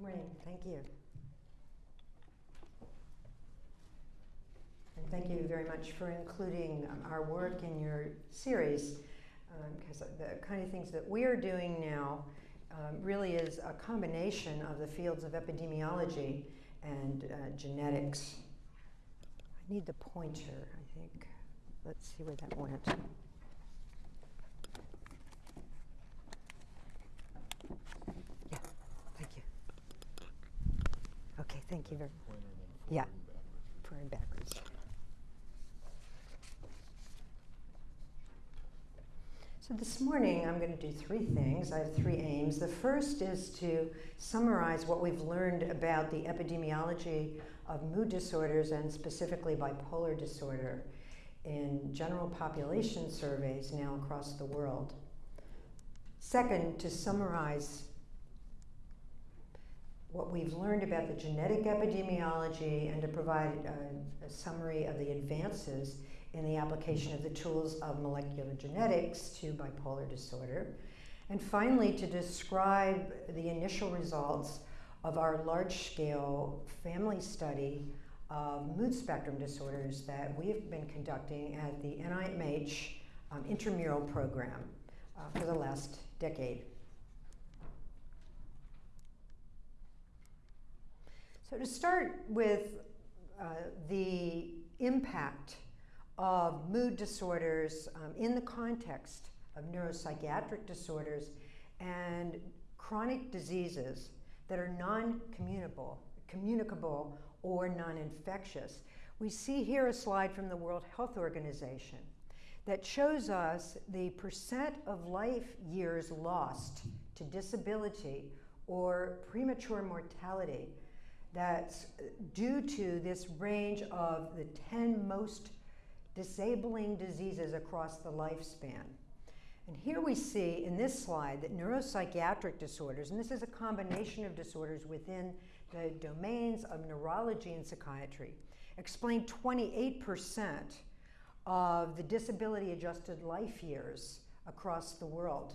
Morning, thank you. And thank you very much for including um, our work in your series, because um, the kind of things that we are doing now um, really is a combination of the fields of epidemiology and uh, genetics. I need the pointer, I think. Let's see where that went. Yeah, thank you. Okay, thank you very much. Yeah, forward backwards. So this morning I'm going to do three things. I have three aims. The first is to summarize what we've learned about the epidemiology of mood disorders and specifically bipolar disorder in general population surveys now across the world. Second, to summarize what we've learned about the genetic epidemiology and to provide a, a, summary of the advances in the application of the tools of molecular genetics to bipolar disorder. And finally, to describe the initial results of our large-scale family study of mood spectrum disorders that we've been conducting at the NIMH um, intramural program uh, for the last decade. So to start with uh, the impact of mood disorders um, in the context of neuropsychiatric disorders and chronic diseases that are non-communicable communicable or non-infectious. We see here a slide from the World Health Organization that shows us the percent of life years lost to disability or premature mortality that's due to this range of the 10 most disabling diseases across the lifespan. And here we see in this slide that neuropsychiatric disorders, and this is a combination of disorders within the domains of neurology and psychiatry, explain 28% of the disability adjusted life years across the world.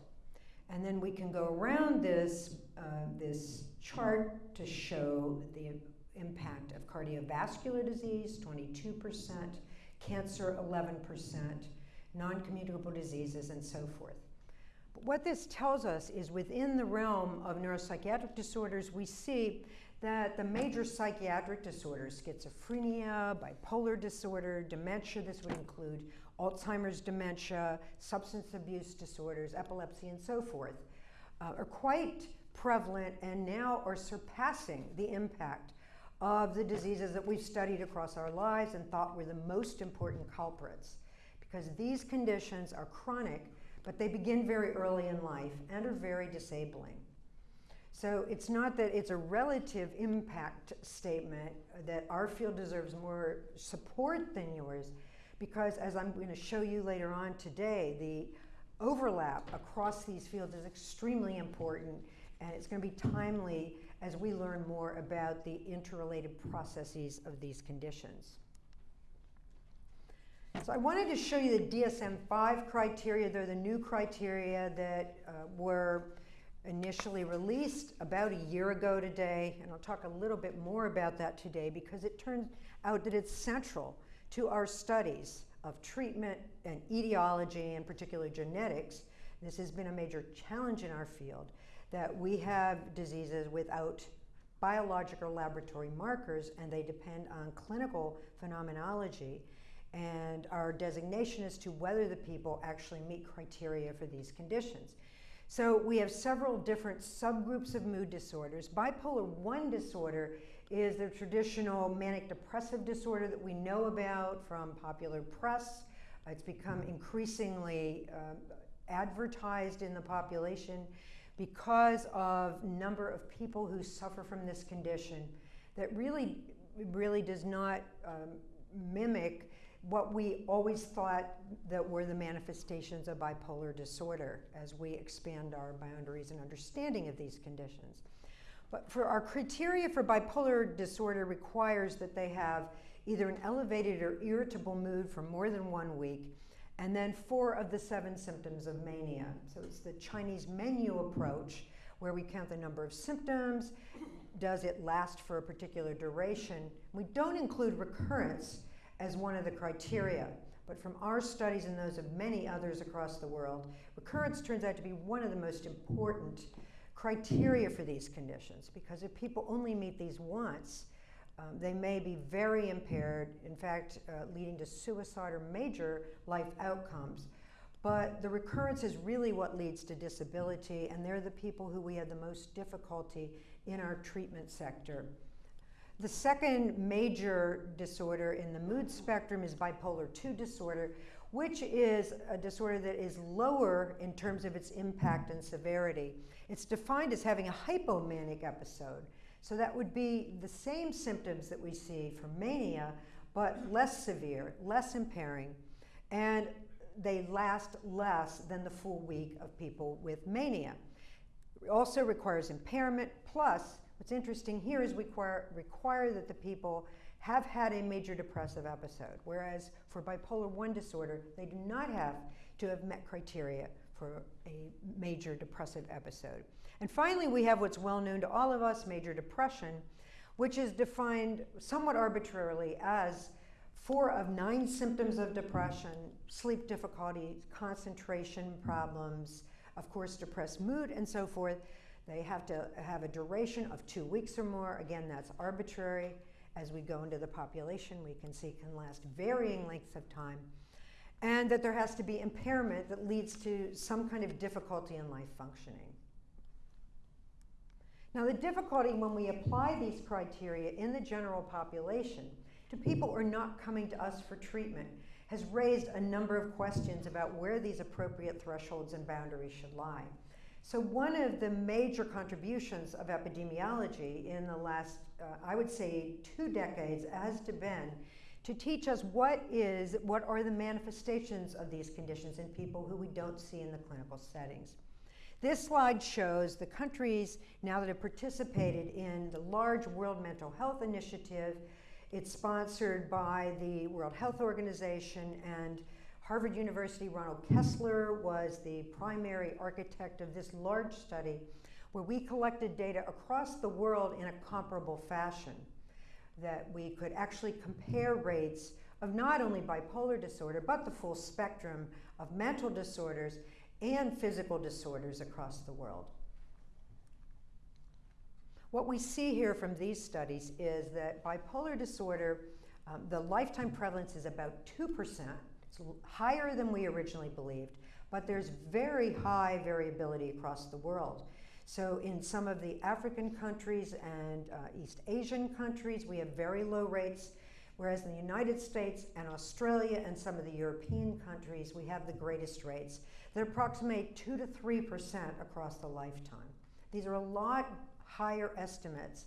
And then we can go around this, uh, this chart to show the impact of cardiovascular disease, 22%, cancer, 11%, non-communicable diseases, and so forth. But what this tells us is within the realm of neuropsychiatric disorders, we see that the major psychiatric disorders, schizophrenia, bipolar disorder, dementia, this would include Alzheimer's dementia, substance abuse disorders, epilepsy, and so forth, uh, are quite prevalent and now are surpassing the impact of the diseases that we've studied across our lives and thought were the most important culprits. Because these conditions are chronic, but they begin very early in life and are very disabling. So it's not that it's a relative impact statement that our field deserves more support than yours, because as I'm going to show you later on today, the overlap across these fields is extremely important, and it's going to be timely as we learn more about the interrelated processes of these conditions. So I wanted to show you the DSM-5 criteria. They're the new criteria that uh, were initially released about a year ago today, and I'll talk a little bit more about that today because it turns out that it's central to our studies of treatment and etiology, and particularly genetics. This has been a major challenge in our field that we have diseases without biological laboratory markers and they depend on clinical phenomenology and our designation as to whether the people actually meet criteria for these conditions. So we have several different subgroups of mood disorders. Bipolar 1 disorder is the traditional manic depressive disorder that we know about from popular press. It's become increasingly uh, advertised in the population because of number of people who suffer from this condition that really, really does not um, mimic what we always thought that were the manifestations of bipolar disorder as we expand our boundaries and understanding of these conditions. But for our criteria for bipolar disorder requires that they have either an elevated or irritable mood for more than one week, and then four of the seven symptoms of mania. So it's the Chinese menu approach where we count the number of symptoms, does it last for a particular duration. We don't include recurrence as one of the criteria, but from our studies and those of many others across the world, recurrence turns out to be one of the most important criteria for these conditions because if people only meet these once, um, they may be very impaired, in fact, uh, leading to suicide or major life outcomes. But the recurrence is really what leads to disability, and they're the people who we have the most difficulty in our treatment sector. The second major disorder in the mood spectrum is bipolar 2 disorder, which is a disorder that is lower in terms of its impact and severity. It's defined as having a hypomanic episode. So that would be the same symptoms that we see for mania, but less severe, less impairing, and they last less than the full week of people with mania. It also requires impairment, plus What's interesting here is we require, require that the people have had a major depressive episode, whereas for bipolar 1 disorder, they do not have to have met criteria for a major depressive episode. And finally, we have what's well known to all of us, major depression, which is defined somewhat arbitrarily as four of nine symptoms of depression, sleep difficulty, concentration problems, of course, depressed mood, and so forth, they have to have a duration of two weeks or more. Again, that's arbitrary. As we go into the population, we can see can last varying lengths of time. And that there has to be impairment that leads to some kind of difficulty in life functioning. Now, the difficulty when we apply these criteria in the general population to people who are not coming to us for treatment has raised a number of questions about where these appropriate thresholds and boundaries should lie. So one of the major contributions of epidemiology in the last, uh, I would say, two decades has to been to teach us what is, what are the manifestations of these conditions in people who we don't see in the clinical settings. This slide shows the countries now that have participated in the large World Mental Health Initiative. It's sponsored by the World Health Organization and Harvard University, Ronald Kessler was the primary architect of this large study where we collected data across the world in a comparable fashion that we could actually compare rates of not only bipolar disorder, but the full spectrum of mental disorders and physical disorders across the world. What we see here from these studies is that bipolar disorder, um, the lifetime prevalence is about 2%, it's higher than we originally believed, but there's very high variability across the world. So in some of the African countries and uh, East Asian countries, we have very low rates, whereas in the United States and Australia and some of the European countries, we have the greatest rates that approximate 2 to 3% across the lifetime. These are a lot higher estimates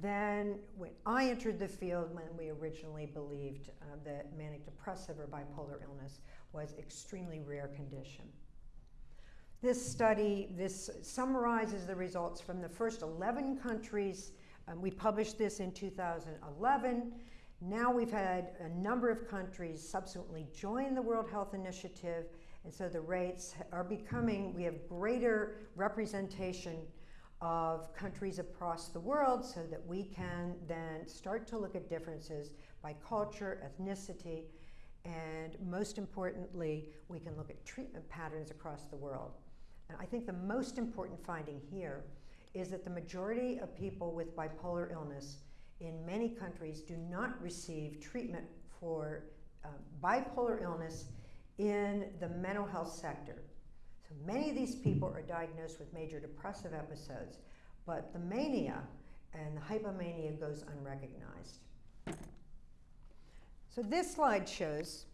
than when I entered the field when we originally believed uh, that manic depressive or bipolar illness was extremely rare condition. This study, this summarizes the results from the first 11 countries. Um, we published this in 2011. Now we've had a number of countries subsequently join the World Health Initiative, and so the rates are becoming, we have greater representation of countries across the world so that we can then start to look at differences by culture, ethnicity, and most importantly, we can look at treatment patterns across the world. And I think the most important finding here is that the majority of people with bipolar illness in many countries do not receive treatment for uh, bipolar illness in the mental health sector. So many of these people are diagnosed with major depressive episodes, but the mania and the hypomania goes unrecognized. So this slide shows,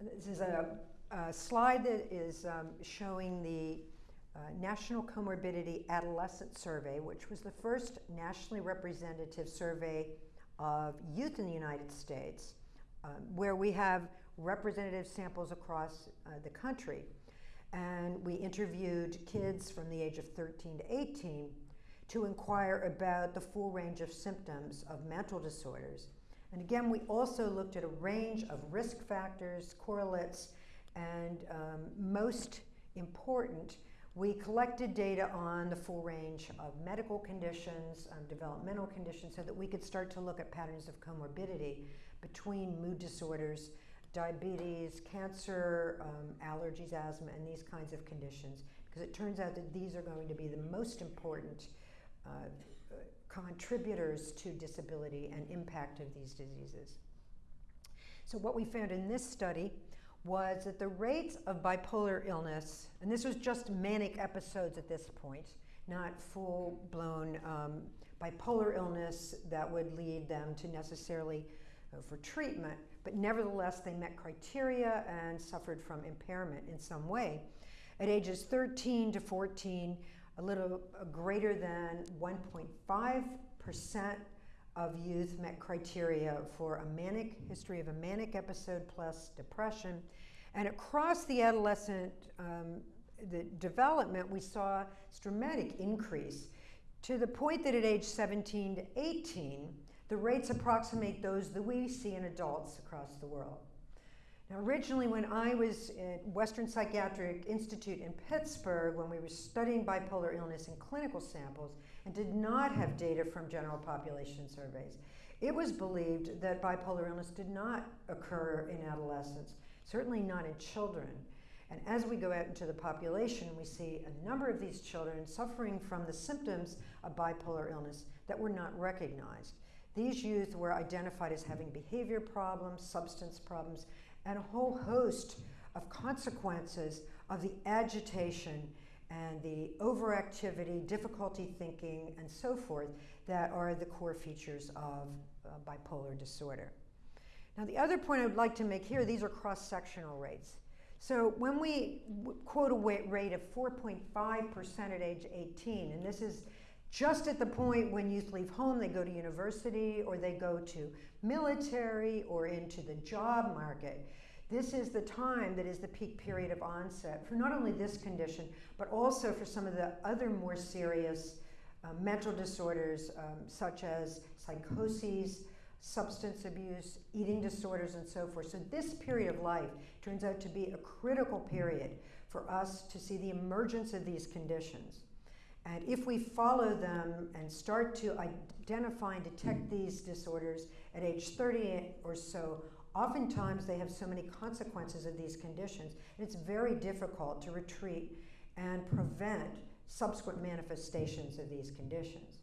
this is a, a slide that is um, showing the uh, National Comorbidity Adolescent Survey, which was the first nationally representative survey of youth in the United States, um, where we have representative samples across uh, the country. And we interviewed kids from the age of 13 to 18 to inquire about the full range of symptoms of mental disorders. And again, we also looked at a range of risk factors, correlates, and um, most important, we collected data on the full range of medical conditions, um, developmental conditions, so that we could start to look at patterns of comorbidity between mood disorders, diabetes, cancer, um, allergies, asthma, and these kinds of conditions. Because it turns out that these are going to be the most important uh, contributors to disability and impact of these diseases. So what we found in this study was that the rates of bipolar illness, and this was just manic episodes at this point, not full-blown um, bipolar illness that would lead them to necessarily uh, for treatment, but nevertheless they met criteria and suffered from impairment in some way. At ages 13 to 14, a little uh, greater than 1.5% of youth met criteria for a manic history of a manic episode plus depression. And across the adolescent um, the development, we saw this dramatic increase to the point that at age 17 to 18, the rates approximate those that we see in adults across the world. Now, originally, when I was at Western Psychiatric Institute in Pittsburgh, when we were studying bipolar illness in clinical samples and did not have data from general population surveys, it was believed that bipolar illness did not occur in adolescents, certainly not in children. And as we go out into the population, we see a number of these children suffering from the symptoms of bipolar illness that were not recognized. These youth were identified as having behavior problems, substance problems, and a whole host of consequences of the agitation and the overactivity, difficulty thinking, and so forth that are the core features of uh, bipolar disorder. Now, the other point I would like to make here, these are cross-sectional rates. So when we quote a rate of 4.5% at age 18, and this is just at the point when youth leave home, they go to university or they go to military or into the job market. This is the time that is the peak period of onset for not only this condition, but also for some of the other more serious uh, mental disorders um, such as psychoses, substance abuse, eating disorders, and so forth. So this period of life turns out to be a critical period for us to see the emergence of these conditions. And if we follow them and start to identify and detect these disorders at age 30 or so, oftentimes they have so many consequences of these conditions. and It's very difficult to retreat and prevent subsequent manifestations of these conditions.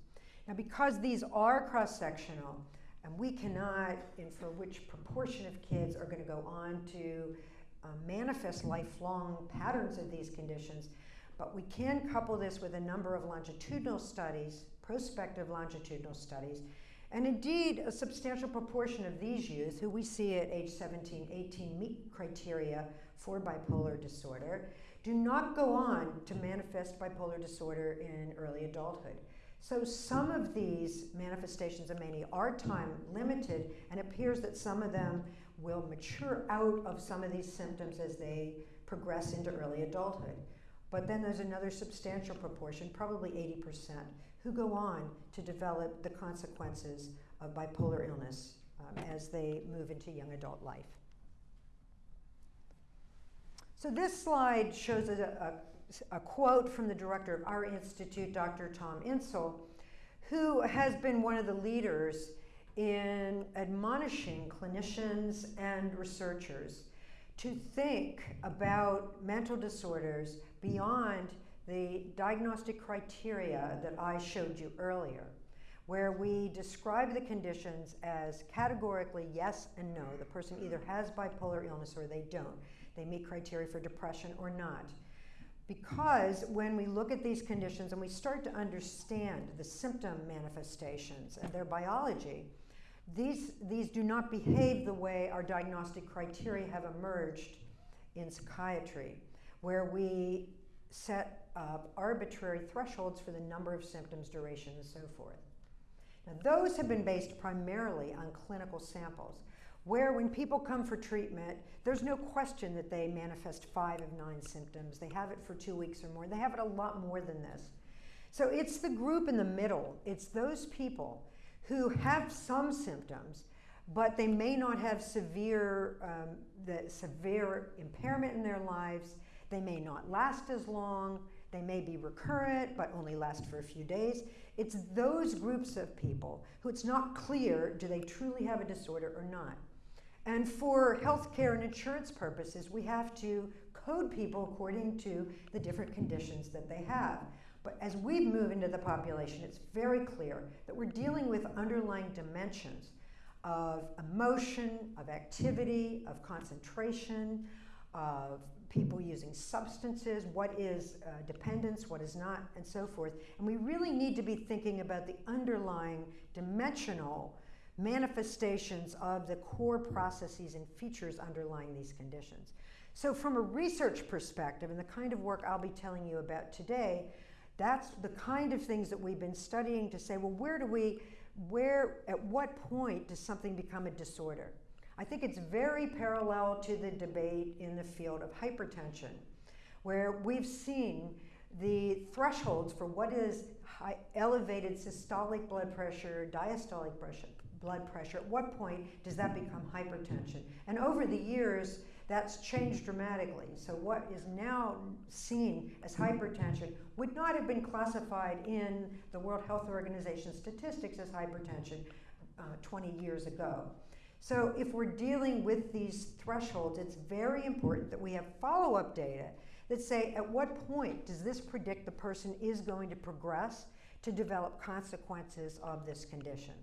Now, because these are cross-sectional, and we cannot infer which proportion of kids are going to go on to uh, manifest lifelong patterns of these conditions, but we can couple this with a number of longitudinal studies, prospective longitudinal studies, and indeed a substantial proportion of these youth who we see at age 17, 18 meet criteria for bipolar disorder do not go on to manifest bipolar disorder in early adulthood. So some of these manifestations of mania are time limited and appears that some of them will mature out of some of these symptoms as they progress into early adulthood. But then there's another substantial proportion, probably 80%, who go on to develop the consequences of bipolar illness um, as they move into young adult life. So this slide shows a, a, a quote from the director of our institute, Dr. Tom Insel, who has been one of the leaders in admonishing clinicians and researchers to think about mental disorders beyond the diagnostic criteria that I showed you earlier, where we describe the conditions as categorically yes and no. The person either has bipolar illness or they don't. They meet criteria for depression or not. Because when we look at these conditions and we start to understand the symptom manifestations and their biology, these, these do not behave the way our diagnostic criteria have emerged in psychiatry, where we set up arbitrary thresholds for the number of symptoms, duration, and so forth. Now, those have been based primarily on clinical samples, where when people come for treatment, there's no question that they manifest five of nine symptoms. They have it for two weeks or more. They have it a lot more than this. So it's the group in the middle. It's those people who have some symptoms, but they may not have severe, um, the severe impairment in their lives. They may not last as long. They may be recurrent, but only last for a few days. It's those groups of people who it's not clear do they truly have a disorder or not. And for healthcare and insurance purposes, we have to code people according to the different conditions that they have. But as we move into the population, it's very clear that we're dealing with underlying dimensions of emotion, of activity, of concentration, of people using substances, what is uh, dependence, what is not, and so forth. And we really need to be thinking about the underlying dimensional manifestations of the core processes and features underlying these conditions. So from a research perspective and the kind of work I'll be telling you about today, that's the kind of things that we've been studying to say, well, where do we, where, at what point does something become a disorder? I think it's very parallel to the debate in the field of hypertension, where we've seen the thresholds for what is high, elevated systolic blood pressure, diastolic pressure, blood pressure, at what point does that become hypertension? And over the years, that's changed dramatically. So what is now seen as hypertension would not have been classified in the World Health Organization statistics as hypertension uh, 20 years ago. So if we're dealing with these thresholds, it's very important that we have follow-up data that say at what point does this predict the person is going to progress to develop consequences of this condition.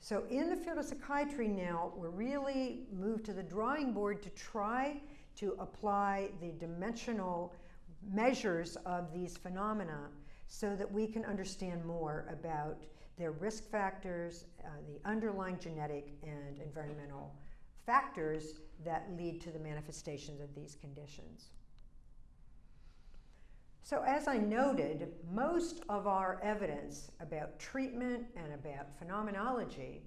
So in the field of psychiatry now, we're really moved to the drawing board to try to apply the dimensional measures of these phenomena so that we can understand more about their risk factors, uh, the underlying genetic and environmental factors that lead to the manifestations of these conditions. So as I noted, most of our evidence about treatment and about phenomenology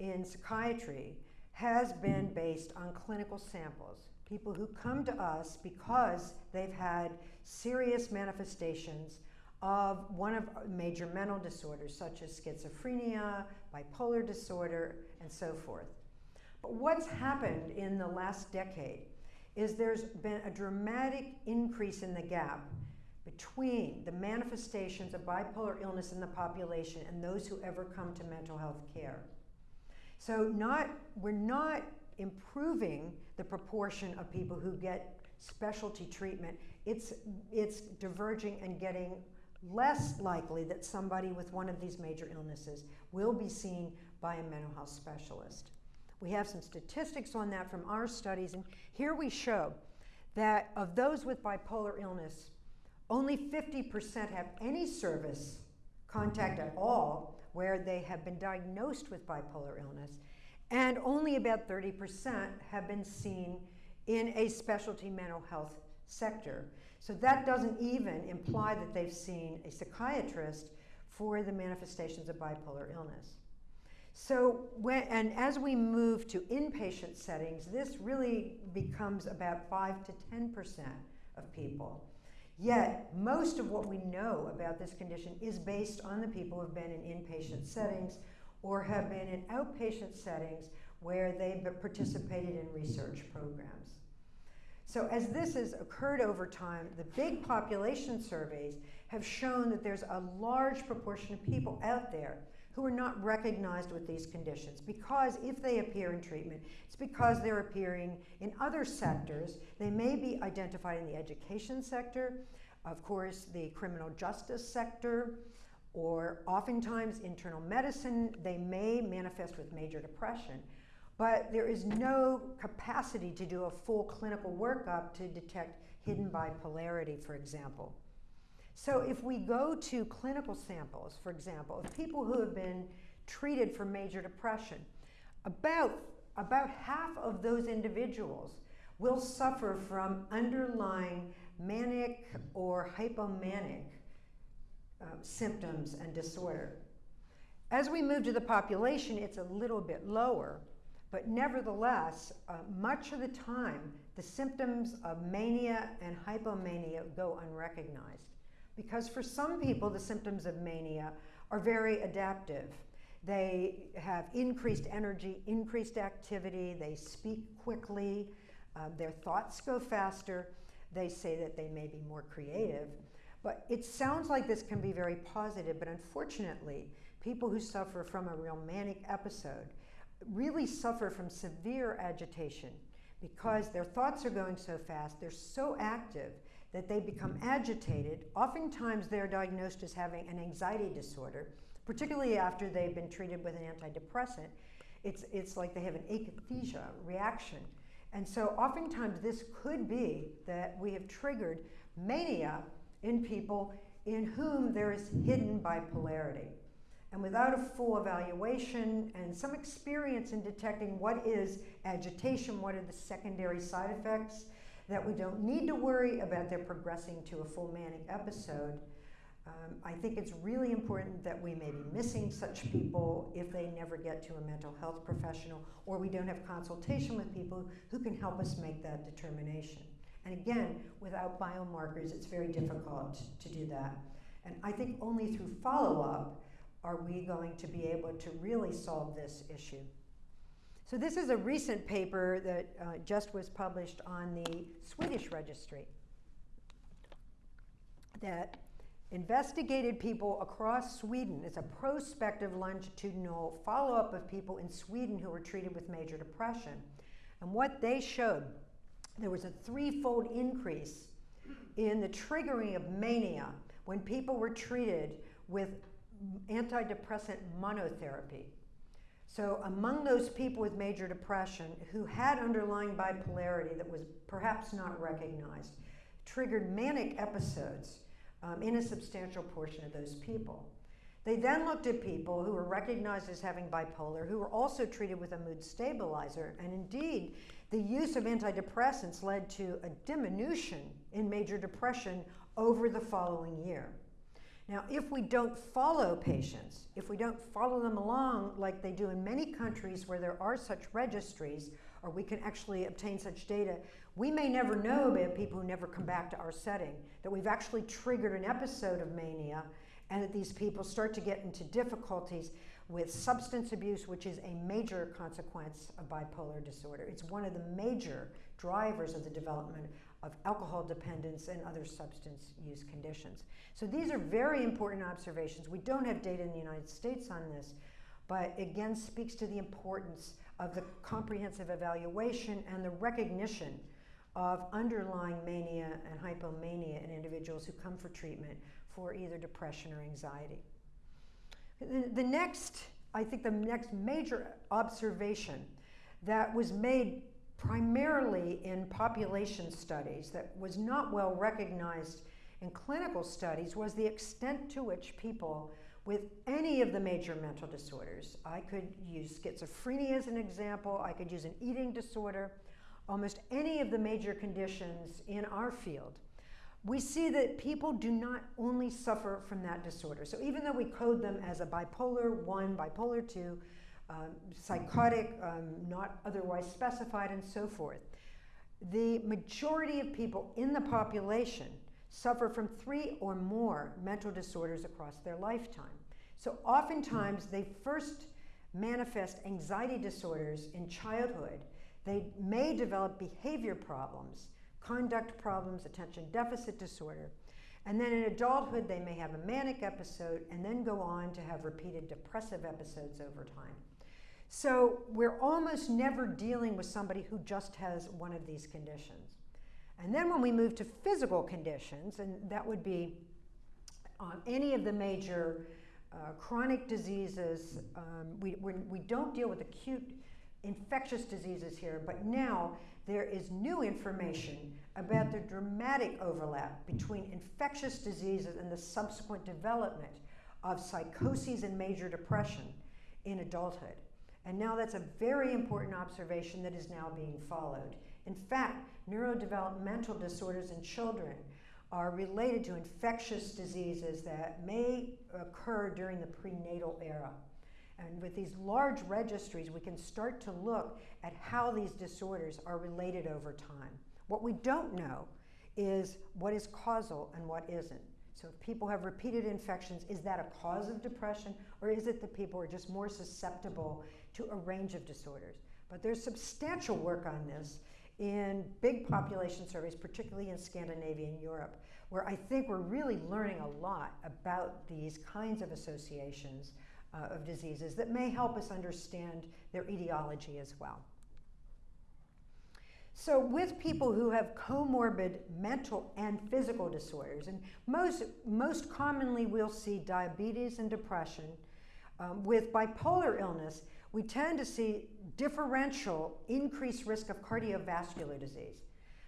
in psychiatry has been based on clinical samples. People who come to us because they've had serious manifestations of one of uh, major mental disorders such as schizophrenia, bipolar disorder, and so forth. But what's happened in the last decade is there's been a dramatic increase in the gap between the manifestations of bipolar illness in the population and those who ever come to mental health care. So not, we're not improving the proportion of people who get specialty treatment. It's, it's diverging and getting less likely that somebody with one of these major illnesses will be seen by a mental health specialist. We have some statistics on that from our studies, and here we show that of those with bipolar illness, only 50% have any service contact at all where they have been diagnosed with bipolar illness, and only about 30% have been seen in a specialty mental health sector. So that doesn't even imply that they've seen a psychiatrist for the manifestations of bipolar illness. So when, and as we move to inpatient settings, this really becomes about 5 to 10% of people. Yet, most of what we know about this condition is based on the people who have been in inpatient settings or have been in outpatient settings where they've participated in research programs. So as this has occurred over time, the big population surveys have shown that there's a large proportion of people out there who are not recognized with these conditions because if they appear in treatment, it's because they're appearing in other sectors. They may be identified in the education sector, of course, the criminal justice sector, or oftentimes internal medicine. They may manifest with major depression, but there is no capacity to do a full clinical workup to detect hidden bipolarity, for example. So if we go to clinical samples, for example, of people who have been treated for major depression, about, about half of those individuals will suffer from underlying manic or hypomanic uh, symptoms and disorder. As we move to the population, it's a little bit lower, but nevertheless, uh, much of the time, the symptoms of mania and hypomania go unrecognized. Because for some people, the symptoms of mania are very adaptive. They have increased energy, increased activity, they speak quickly, uh, their thoughts go faster, they say that they may be more creative. But it sounds like this can be very positive, but unfortunately, people who suffer from a real manic episode really suffer from severe agitation because their thoughts are going so fast, they're so active that they become agitated. Oftentimes, they're diagnosed as having an anxiety disorder, particularly after they've been treated with an antidepressant. It's, it's like they have an akathisia reaction. And so, oftentimes, this could be that we have triggered mania in people in whom there is hidden bipolarity. And without a full evaluation and some experience in detecting what is agitation, what are the secondary side effects, that we don't need to worry about their progressing to a full manic episode. Um, I think it's really important that we may be missing such people if they never get to a mental health professional or we don't have consultation with people who can help us make that determination. And again, without biomarkers, it's very difficult to do that. And I think only through follow up are we going to be able to really solve this issue. So this is a recent paper that uh, just was published on the Swedish registry that investigated people across Sweden. It's a prospective longitudinal follow-up of people in Sweden who were treated with major depression. And what they showed, there was a threefold increase in the triggering of mania when people were treated with antidepressant monotherapy. So among those people with major depression who had underlying bipolarity that was perhaps not recognized, triggered manic episodes um, in a substantial portion of those people. They then looked at people who were recognized as having bipolar, who were also treated with a mood stabilizer, and indeed, the use of antidepressants led to a diminution in major depression over the following year. Now, if we don't follow patients, if we don't follow them along like they do in many countries where there are such registries, or we can actually obtain such data, we may never know about people who never come back to our setting, that we've actually triggered an episode of mania, and that these people start to get into difficulties with substance abuse, which is a major consequence of bipolar disorder. It's one of the major drivers of the development of alcohol dependence and other substance use conditions. So these are very important observations. We don't have data in the United States on this, but again speaks to the importance of the comprehensive evaluation and the recognition of underlying mania and hypomania in individuals who come for treatment for either depression or anxiety. The, next, I think the next major observation that was made primarily in population studies that was not well recognized in clinical studies was the extent to which people with any of the major mental disorders, I could use schizophrenia as an example, I could use an eating disorder, almost any of the major conditions in our field, we see that people do not only suffer from that disorder. So even though we code them as a bipolar 1, bipolar 2, um, psychotic, um, not otherwise specified, and so forth. The majority of people in the population suffer from three or more mental disorders across their lifetime. So oftentimes they first manifest anxiety disorders in childhood. They may develop behavior problems, conduct problems, attention deficit disorder. And then in adulthood, they may have a manic episode and then go on to have repeated depressive episodes over time. So we're almost never dealing with somebody who just has one of these conditions. And then when we move to physical conditions, and that would be um, any of the major uh, chronic diseases, um, we, we don't deal with acute infectious diseases here, but now there is new information about the dramatic overlap between infectious diseases and the subsequent development of psychoses and major depression in adulthood. And now that's a very important observation that is now being followed. In fact, neurodevelopmental disorders in children are related to infectious diseases that may occur during the prenatal era. And with these large registries, we can start to look at how these disorders are related over time. What we don't know is what is causal and what isn't. So if people have repeated infections, is that a cause of depression or is it that people are just more susceptible to a range of disorders? But there's substantial work on this in big population surveys, particularly in Scandinavia and Europe, where I think we're really learning a lot about these kinds of associations uh, of diseases that may help us understand their etiology as well. So with people who have comorbid mental and physical disorders, and most, most commonly we'll see diabetes and depression, um, with bipolar illness, we tend to see differential increased risk of cardiovascular disease.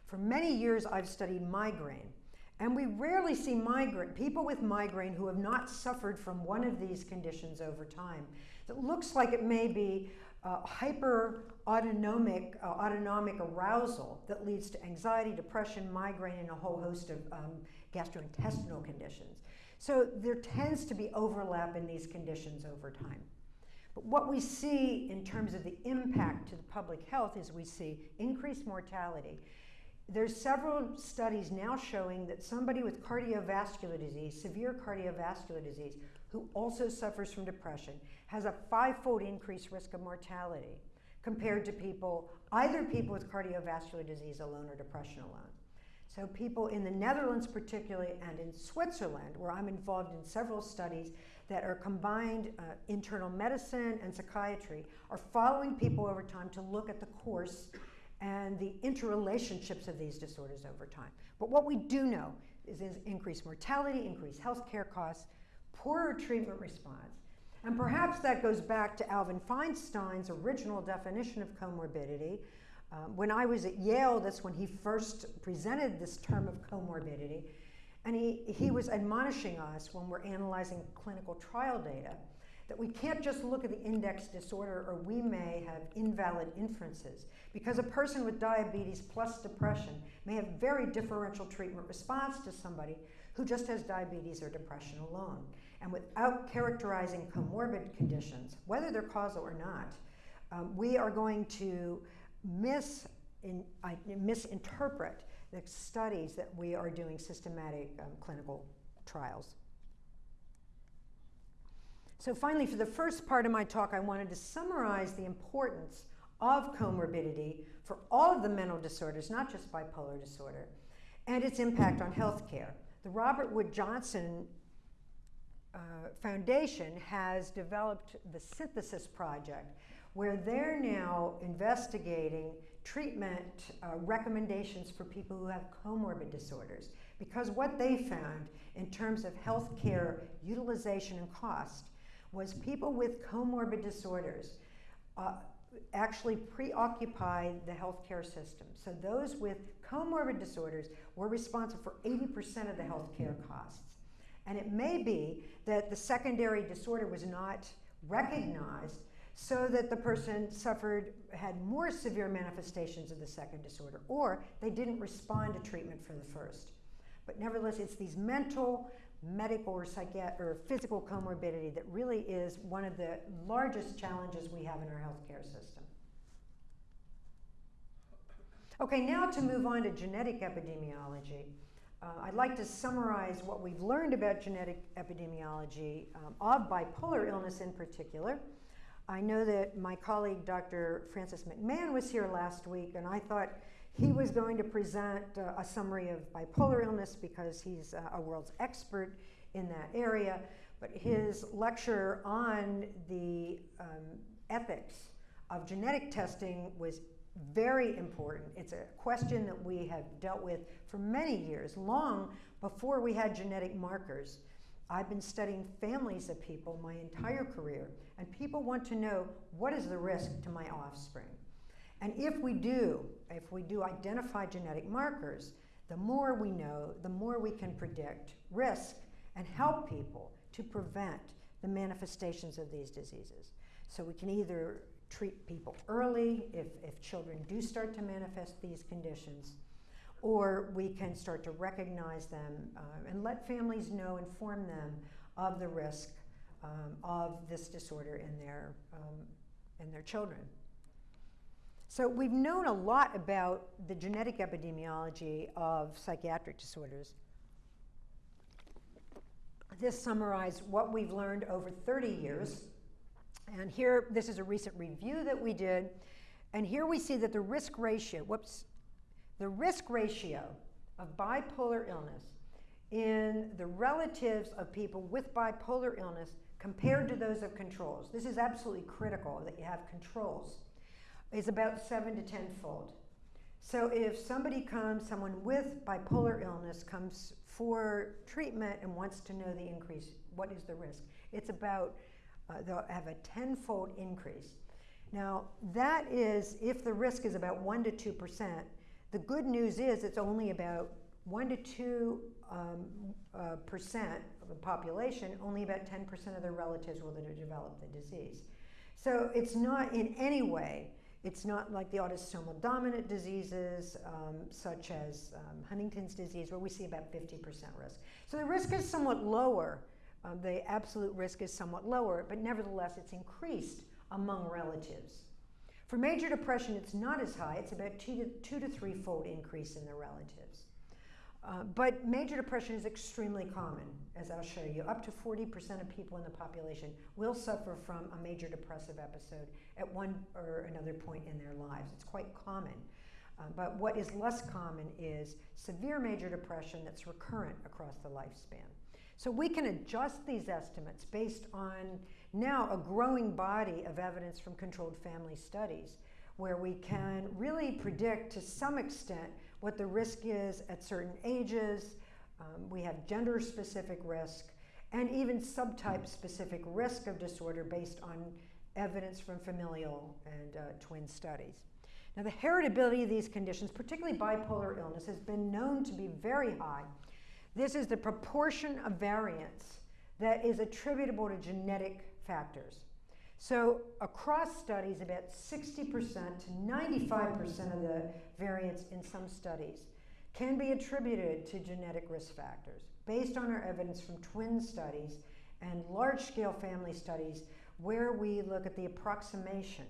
For many years, I've studied migraine, and we rarely see migraine, people with migraine who have not suffered from one of these conditions over time. It looks like it may be uh, hyper autonomic, uh, autonomic arousal that leads to anxiety, depression, migraine, and a whole host of um, gastrointestinal conditions. So there tends to be overlap in these conditions over time. But what we see in terms of the impact to the public health is we see increased mortality. There's several studies now showing that somebody with cardiovascular disease, severe cardiovascular disease, who also suffers from depression, has a five-fold increased risk of mortality compared to people, either people with cardiovascular disease alone or depression alone. So people in the Netherlands particularly and in Switzerland, where I'm involved in several studies that are combined uh, internal medicine and psychiatry, are following people over time to look at the course and the interrelationships of these disorders over time. But what we do know is, is increased mortality, increased healthcare costs, poorer treatment response, and perhaps that goes back to Alvin Feinstein's original definition of comorbidity. Um, when I was at Yale, that's when he first presented this term of comorbidity. And he, he was admonishing us when we're analyzing clinical trial data that we can't just look at the index disorder or we may have invalid inferences because a person with diabetes plus depression may have very differential treatment response to somebody who just has diabetes or depression alone. And without characterizing comorbid conditions, whether they're causal or not, um, we are going to mis in, uh, misinterpret the studies that we are doing systematic um, clinical trials. So finally, for the first part of my talk, I wanted to summarize the importance of comorbidity for all of the mental disorders, not just bipolar disorder, and its impact on healthcare. The Robert Wood Johnson uh, Foundation has developed the Synthesis Project, where they're now investigating treatment uh, recommendations for people who have comorbid disorders. Because what they found in terms of healthcare utilization and cost was people with comorbid disorders uh, actually preoccupy the healthcare system. So those with comorbid disorders were responsible for 80% of the healthcare costs. And it may be that the secondary disorder was not recognized so that the person suffered, had more severe manifestations of the second disorder, or they didn't respond to treatment for the first. But nevertheless, it's these mental, medical, or, psychiatric, or physical comorbidity that really is one of the largest challenges we have in our healthcare system. Okay, now to move on to genetic epidemiology. Uh, I'd like to summarize what we've learned about genetic epidemiology um, of bipolar illness in particular. I know that my colleague, Dr. Francis McMahon, was here last week, and I thought he was going to present uh, a summary of bipolar illness because he's uh, a world's expert in that area. But his lecture on the um, ethics of genetic testing was very important. It's a question that we have dealt with for many years, long before we had genetic markers. I've been studying families of people my entire career, and people want to know what is the risk to my offspring. And if we do, if we do identify genetic markers, the more we know, the more we can predict risk and help people to prevent the manifestations of these diseases. So we can either treat people early if, if children do start to manifest these conditions, or we can start to recognize them uh, and let families know, inform them of the risk um, of this disorder in their, um, in their children. So we've known a lot about the genetic epidemiology of psychiatric disorders. This summarized what we've learned over 30 years and here, this is a recent review that we did. And here we see that the risk ratio, whoops, the risk ratio of bipolar illness in the relatives of people with bipolar illness compared to those of controls. This is absolutely critical that you have controls. Is about seven to tenfold. So if somebody comes, someone with bipolar illness comes for treatment and wants to know the increase, what is the risk? It's about, uh, they'll have a tenfold increase. Now, that is if the risk is about 1 to 2%. The good news is it's only about 1 to 2 um, uh, percent of the population, only about 10% of their relatives will develop the disease. So it's not in any way, it's not like the autosomal dominant diseases um, such as um, Huntington's disease where we see about 50% risk. So the risk is somewhat lower. Um, the absolute risk is somewhat lower, but nevertheless it's increased among relatives. For major depression, it's not as high. It's about two to, two to three fold increase in the relatives. Uh, but major depression is extremely common, as I'll show you. Up to 40% of people in the population will suffer from a major depressive episode at one or another point in their lives. It's quite common. Uh, but what is less common is severe major depression that's recurrent across the lifespan. So we can adjust these estimates based on now a growing body of evidence from controlled family studies where we can really predict to some extent what the risk is at certain ages. Um, we have gender specific risk and even subtype specific risk of disorder based on evidence from familial and uh, twin studies. Now, the heritability of these conditions, particularly bipolar illness, has been known to be very high. This is the proportion of variance that is attributable to genetic factors. So across studies, about 60% to 95% of the variance in some studies can be attributed to genetic risk factors based on our evidence from twin studies and large-scale family studies where we look at the approximation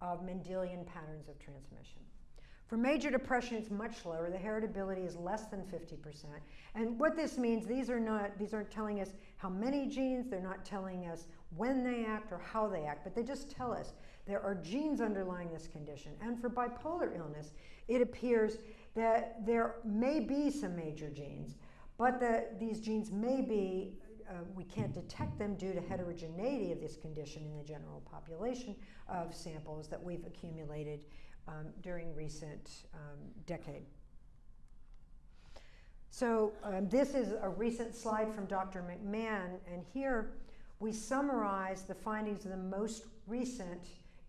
of Mendelian patterns of transmission. For major depression, it's much lower. The heritability is less than 50%. And what this means, these are not, these aren't telling us how many genes, they're not telling us when they act or how they act, but they just tell us there are genes underlying this condition. And for bipolar illness, it appears that there may be some major genes, but that these genes may be, uh, we can't detect them due to heterogeneity of this condition in the general population of samples that we've accumulated um, during recent um, decade. So um, this is a recent slide from Dr. McMahon, and here we summarize the findings of the most recent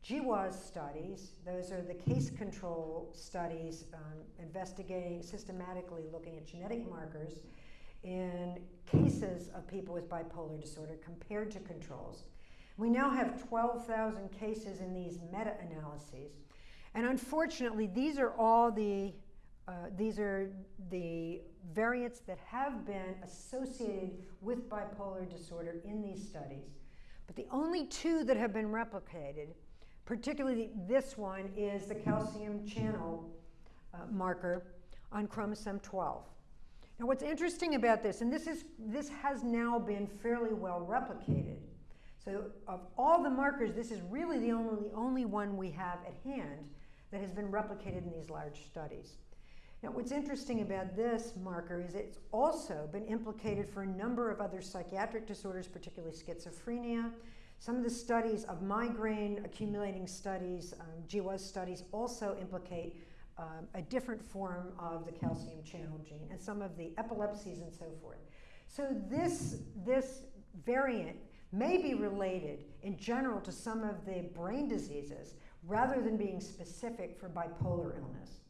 GWAS studies. Those are the case control studies um, investigating, systematically looking at genetic markers in cases of people with bipolar disorder compared to controls. We now have 12,000 cases in these meta-analyses. And unfortunately, these are all the, uh, these are the variants that have been associated with bipolar disorder in these studies. But the only two that have been replicated, particularly this one, is the calcium channel uh, marker on chromosome 12. Now what's interesting about this, and this, is, this has now been fairly well replicated, so of all the markers, this is really the only, the only one we have at hand that has been replicated in these large studies. Now, what's interesting about this marker is it's also been implicated for a number of other psychiatric disorders, particularly schizophrenia. Some of the studies of migraine, accumulating studies, um, GWAS studies also implicate um, a different form of the calcium channel gene and some of the epilepsies and so forth. So this, this variant may be related in general to some of the brain diseases rather than being specific for bipolar illness.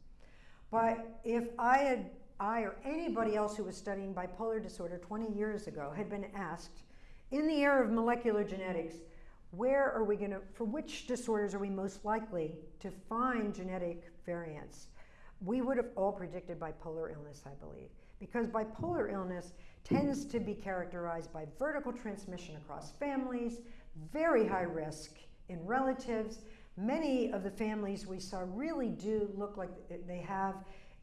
But if I had, I or anybody else who was studying bipolar disorder 20 years ago had been asked, in the era of molecular genetics, where are we going to, for which disorders are we most likely to find genetic variants? We would have all predicted bipolar illness, I believe, because bipolar illness tends to be characterized by vertical transmission across families, very high risk in relatives, Many of the families we saw really do look like they have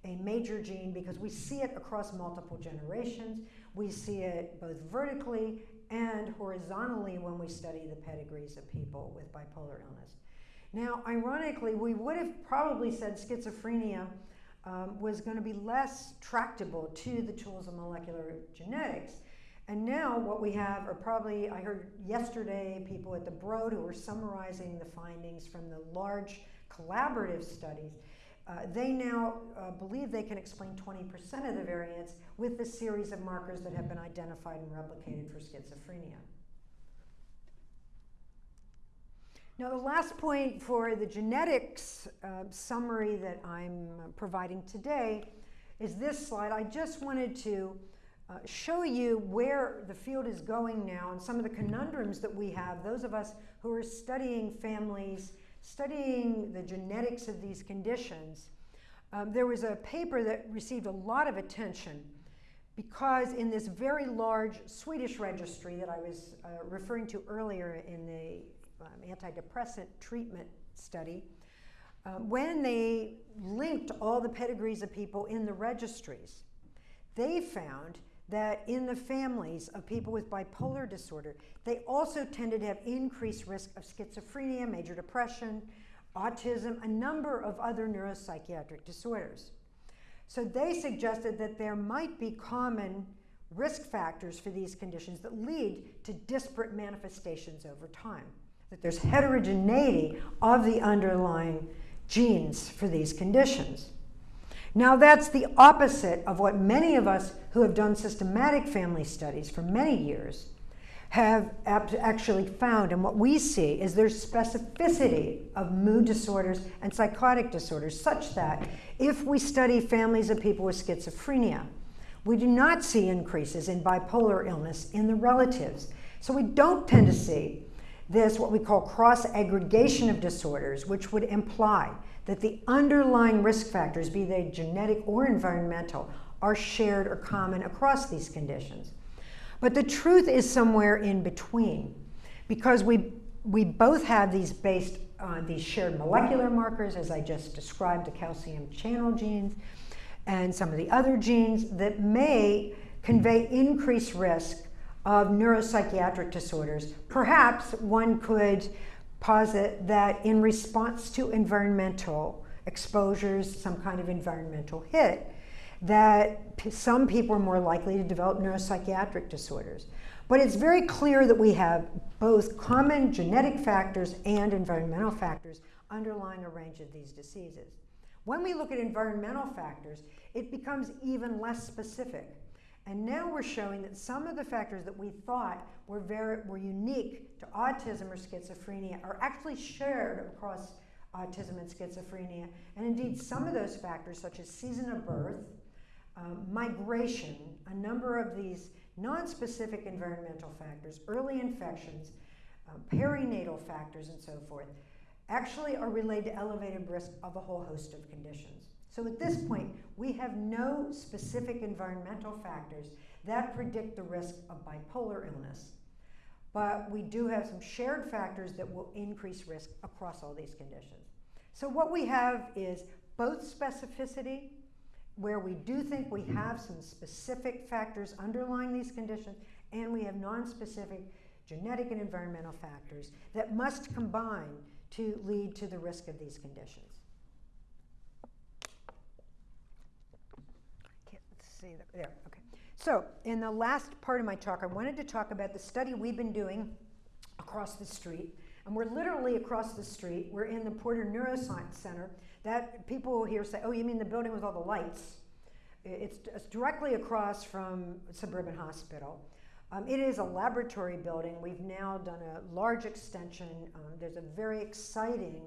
a major gene because we see it across multiple generations. We see it both vertically and horizontally when we study the pedigrees of people with bipolar illness. Now, ironically, we would have probably said schizophrenia um, was going to be less tractable to the tools of molecular genetics. And now what we have are probably, I heard yesterday people at the Broad who were summarizing the findings from the large collaborative studies. Uh, they now uh, believe they can explain 20% of the variants with the series of markers that have been identified and replicated for schizophrenia. Now, the last point for the genetics uh, summary that I'm providing today is this slide. I just wanted to uh, show you where the field is going now and some of the conundrums that we have, those of us who are studying families, studying the genetics of these conditions. Um, there was a paper that received a lot of attention because in this very large Swedish registry that I was uh, referring to earlier in the um, antidepressant treatment study, uh, when they linked all the pedigrees of people in the registries, they found that in the families of people with bipolar disorder, they also tended to have increased risk of schizophrenia, major depression, autism, a number of other neuropsychiatric disorders. So they suggested that there might be common risk factors for these conditions that lead to disparate manifestations over time, that there's heterogeneity of the underlying genes for these conditions. Now, that's the opposite of what many of us who have done systematic family studies for many years have actually found. And what we see is there's specificity of mood disorders and psychotic disorders, such that if we study families of people with schizophrenia, we do not see increases in bipolar illness in the relatives. So we don't tend to see this, what we call cross aggregation of disorders, which would imply that the underlying risk factors, be they genetic or environmental, are shared or common across these conditions. But the truth is somewhere in between because we, we both have these based on these shared molecular markers, as I just described, the calcium channel genes and some of the other genes that may convey increased risk of neuropsychiatric disorders. Perhaps one could posit that in response to environmental exposures, some kind of environmental hit, that some people are more likely to develop neuropsychiatric disorders. But it's very clear that we have both common genetic factors and environmental factors underlying a range of these diseases. When we look at environmental factors, it becomes even less specific. And now we're showing that some of the factors that we thought were, very, were unique to autism or schizophrenia are actually shared across autism and schizophrenia. And indeed, some of those factors, such as season of birth, um, migration, a number of these non-specific environmental factors, early infections, um, perinatal factors, and so forth, actually are related to elevated risk of a whole host of conditions. So at this point, we have no specific environmental factors that predict the risk of bipolar illness. But we do have some shared factors that will increase risk across all these conditions. So what we have is both specificity where we do think we have some specific factors underlying these conditions, and we have non-specific genetic and environmental factors that must combine to lead to the risk of these conditions. Let's there, okay. So in the last part of my talk, I wanted to talk about the study we've been doing across the street. And we're literally across the street. We're in the Porter Neuroscience Center that people here say, oh, you mean the building with all the lights? It's, it's directly across from Suburban Hospital. Um, it is a laboratory building. We've now done a large extension. Um, there's a very exciting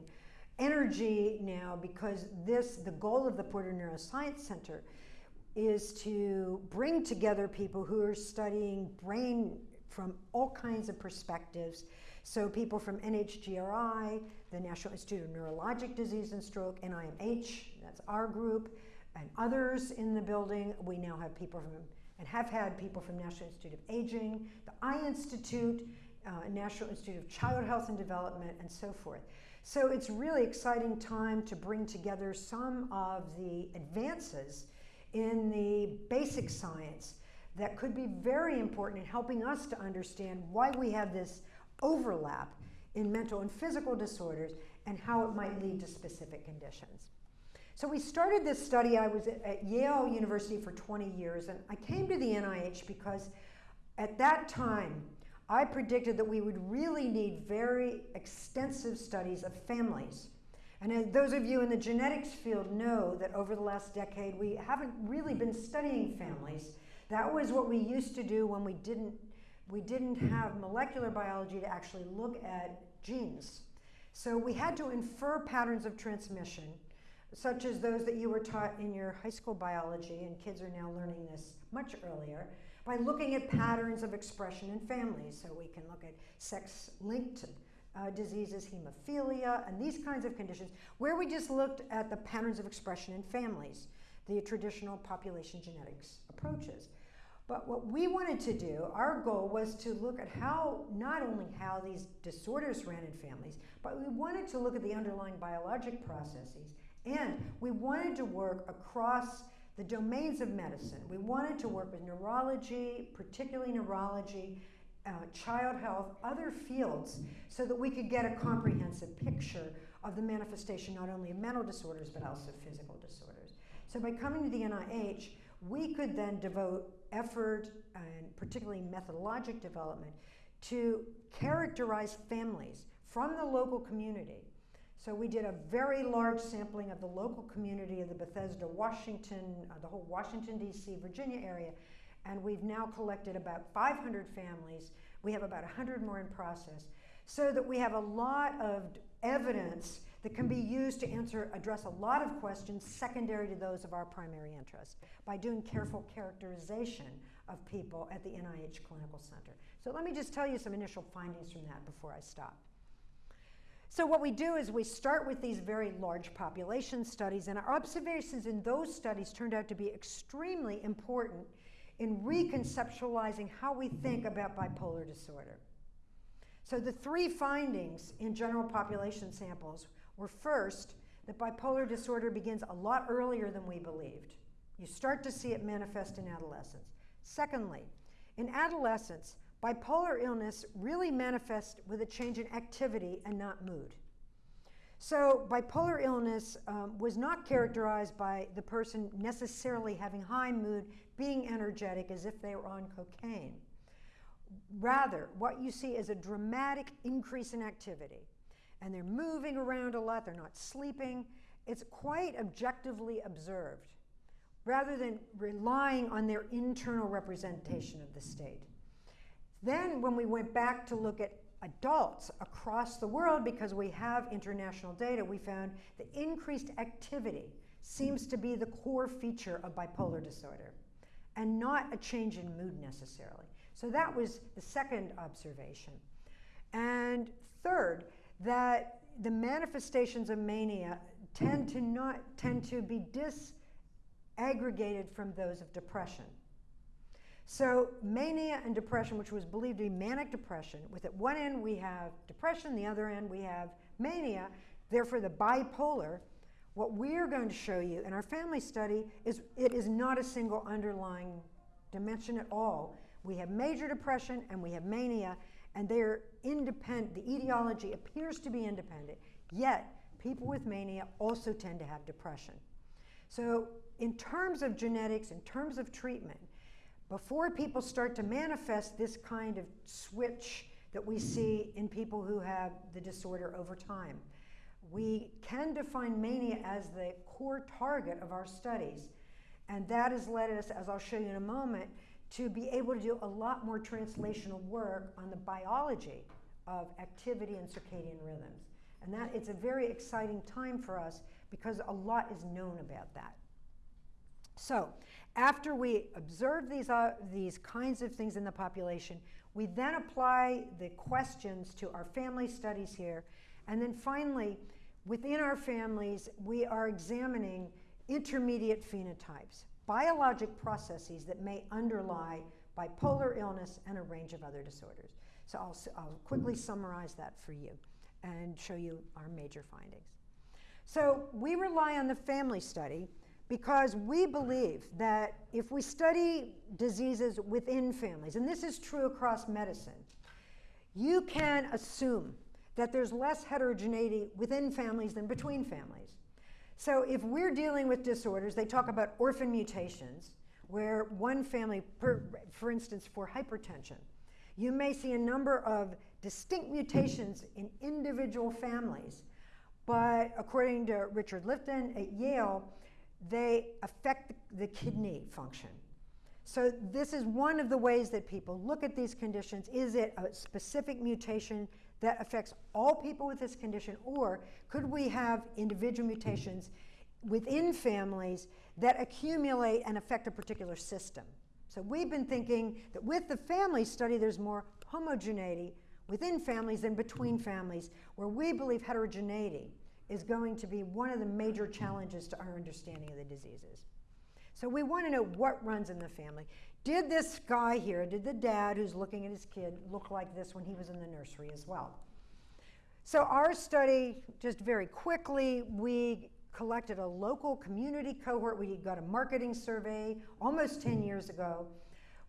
energy now because this, the goal of the Porter Neuroscience Center is to bring together people who are studying brain from all kinds of perspectives. So people from NHGRI, the National Institute of Neurologic Disease and Stroke, NIMH, that's our group, and others in the building. We now have people from, and have had people from National Institute of Aging, the Eye Institute, uh, National Institute of Child Health and Development, and so forth. So it's really exciting time to bring together some of the advances in the basic science that could be very important in helping us to understand why we have this overlap in mental and physical disorders and how it might lead to specific conditions. So we started this study. I was at Yale University for 20 years, and I came to the NIH because at that time, I predicted that we would really need very extensive studies of families. And as those of you in the genetics field know that over the last decade, we haven't really been studying families. That was what we used to do when we didn't, we didn't have molecular biology to actually look at genes. So we had to infer patterns of transmission such as those that you were taught in your high school biology, and kids are now learning this much earlier, by looking at patterns of expression in families. So we can look at sex linked uh, diseases, hemophilia, and these kinds of conditions, where we just looked at the patterns of expression in families, the traditional population genetics approaches. But what we wanted to do, our goal was to look at how, not only how these disorders ran in families, but we wanted to look at the underlying biologic processes and we wanted to work across the domains of medicine. We wanted to work with neurology, particularly neurology, uh, child health, other fields, so that we could get a comprehensive picture of the manifestation not only of mental disorders but also physical disorders. So by coming to the NIH, we could then devote effort and particularly methodologic development to characterize families from the local community so we did a very large sampling of the local community of the Bethesda, Washington, uh, the whole Washington, D.C., Virginia area, and we've now collected about 500 families. We have about 100 more in process, so that we have a lot of evidence that can be used to answer, address a lot of questions secondary to those of our primary interest by doing careful characterization of people at the NIH Clinical Center. So let me just tell you some initial findings from that before I stop. So what we do is we start with these very large population studies, and our observations in those studies turned out to be extremely important in reconceptualizing how we think about bipolar disorder. So the three findings in general population samples were first, that bipolar disorder begins a lot earlier than we believed. You start to see it manifest in adolescence. Secondly, in adolescence, Bipolar illness really manifests with a change in activity and not mood. So, bipolar illness um, was not characterized by the person necessarily having high mood, being energetic as if they were on cocaine. Rather, what you see is a dramatic increase in activity. And they're moving around a lot, they're not sleeping. It's quite objectively observed, rather than relying on their internal representation of the state. Then, when we went back to look at adults across the world, because we have international data, we found that increased activity seems to be the core feature of bipolar disorder and not a change in mood necessarily. So that was the second observation. And third, that the manifestations of mania tend to not tend to be disaggregated from those of depression. So mania and depression, which was believed to be manic depression, with at one end we have depression, the other end we have mania, therefore the bipolar, what we're going to show you in our family study is it is not a single underlying dimension at all. We have major depression and we have mania, and they're independent. The etiology appears to be independent, yet people with mania also tend to have depression. So in terms of genetics, in terms of treatment, before people start to manifest this kind of switch that we see in people who have the disorder over time. We can define mania as the core target of our studies, and that has led us, as I'll show you in a moment, to be able to do a lot more translational work on the biology of activity and circadian rhythms. And that it's a very exciting time for us because a lot is known about that. So after we observe these, uh, these kinds of things in the population, we then apply the questions to our family studies here. And then finally, within our families, we are examining intermediate phenotypes, biologic processes that may underlie bipolar illness and a range of other disorders. So I'll, I'll quickly summarize that for you and show you our major findings. So we rely on the family study because we believe that if we study diseases within families, and this is true across medicine, you can assume that there's less heterogeneity within families than between families. So if we're dealing with disorders, they talk about orphan mutations, where one family, per, for instance, for hypertension, you may see a number of distinct mutations in individual families, but according to Richard Lifton at Yale, they affect the kidney function. So this is one of the ways that people look at these conditions. Is it a specific mutation that affects all people with this condition, or could we have individual mutations within families that accumulate and affect a particular system? So we've been thinking that with the family study, there's more homogeneity within families than between families, where we believe heterogeneity is going to be one of the major challenges to our understanding of the diseases. So we want to know what runs in the family. Did this guy here, did the dad who's looking at his kid look like this when he was in the nursery as well? So our study, just very quickly, we collected a local community cohort. We got a marketing survey almost 10 years ago.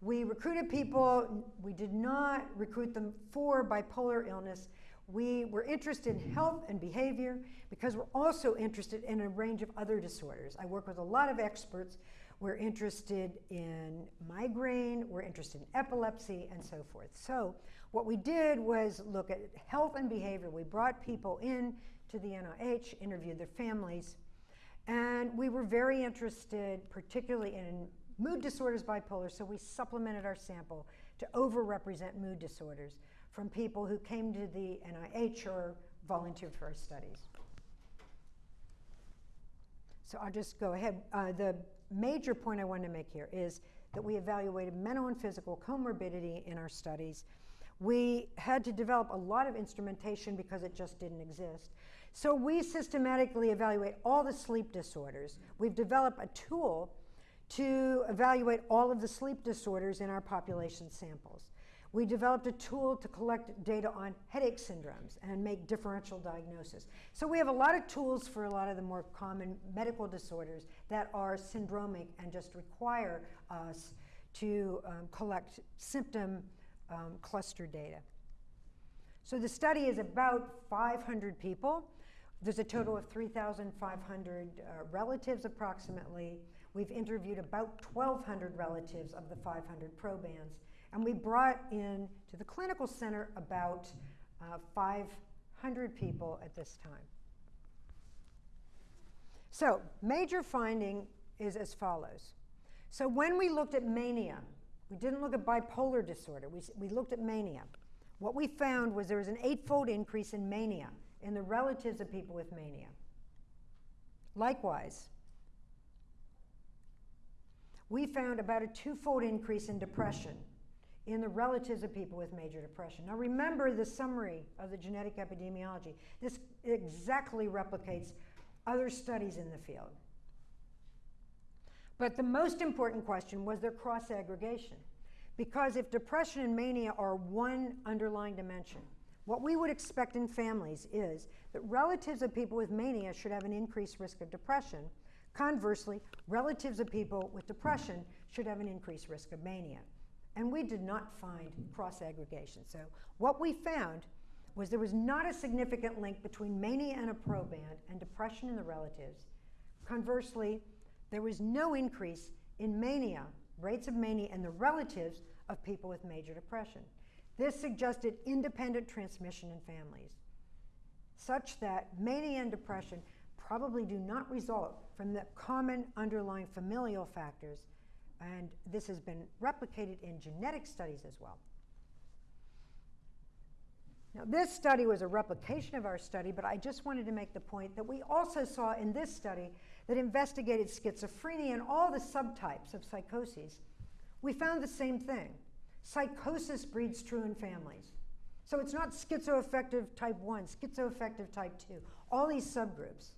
We recruited people. We did not recruit them for bipolar illness. We were interested in health and behavior because we're also interested in a range of other disorders. I work with a lot of experts. We're interested in migraine, we're interested in epilepsy, and so forth. So, what we did was look at health and behavior. We brought people in to the NIH, interviewed their families, and we were very interested, particularly in mood disorders, bipolar, so we supplemented our sample to overrepresent mood disorders from people who came to the NIH or volunteered for our studies. So I'll just go ahead. Uh, the major point I want to make here is that we evaluated mental and physical comorbidity in our studies. We had to develop a lot of instrumentation because it just didn't exist. So we systematically evaluate all the sleep disorders. We've developed a tool to evaluate all of the sleep disorders in our population samples. We developed a tool to collect data on headache syndromes and make differential diagnosis. So we have a lot of tools for a lot of the more common medical disorders that are syndromic and just require us to um, collect symptom um, cluster data. So the study is about 500 people. There's a total of 3,500 uh, relatives approximately. We've interviewed about 1,200 relatives of the 500 probands. And we brought in to the clinical center about uh, 500 people at this time. So, major finding is as follows. So, when we looked at mania, we didn't look at bipolar disorder, we, we looked at mania. What we found was there was an eightfold increase in mania in the relatives of people with mania. Likewise, we found about a twofold increase in depression in the relatives of people with major depression. Now remember the summary of the genetic epidemiology. This exactly replicates other studies in the field. But the most important question was their cross aggregation. Because if depression and mania are one underlying dimension, what we would expect in families is that relatives of people with mania should have an increased risk of depression. Conversely, relatives of people with depression should have an increased risk of mania. And we did not find cross aggregation. So, what we found was there was not a significant link between mania and a proband and depression in the relatives. Conversely, there was no increase in mania, rates of mania in the relatives of people with major depression. This suggested independent transmission in families, such that mania and depression probably do not result from the common underlying familial factors and this has been replicated in genetic studies as well. Now, this study was a replication of our study, but I just wanted to make the point that we also saw in this study that investigated schizophrenia and all the subtypes of psychoses. We found the same thing. Psychosis breeds true in families. So it's not schizoaffective type 1, schizoaffective type 2, all these subgroups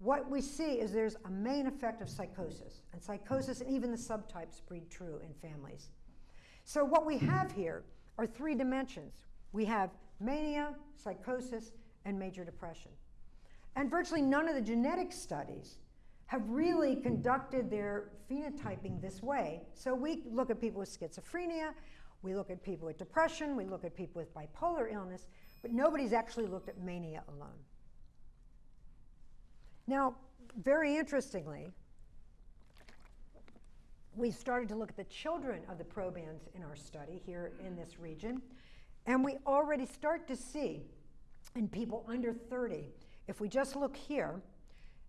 what we see is there's a main effect of psychosis, and psychosis and even the subtypes breed true in families. So, what we have here are three dimensions we have mania, psychosis, and major depression. And virtually none of the genetic studies have really conducted their phenotyping this way. So, we look at people with schizophrenia, we look at people with depression, we look at people with bipolar illness, but nobody's actually looked at mania alone. Now, very interestingly, we started to look at the children of the probands in our study here in this region, and we already start to see in people under 30, if we just look here,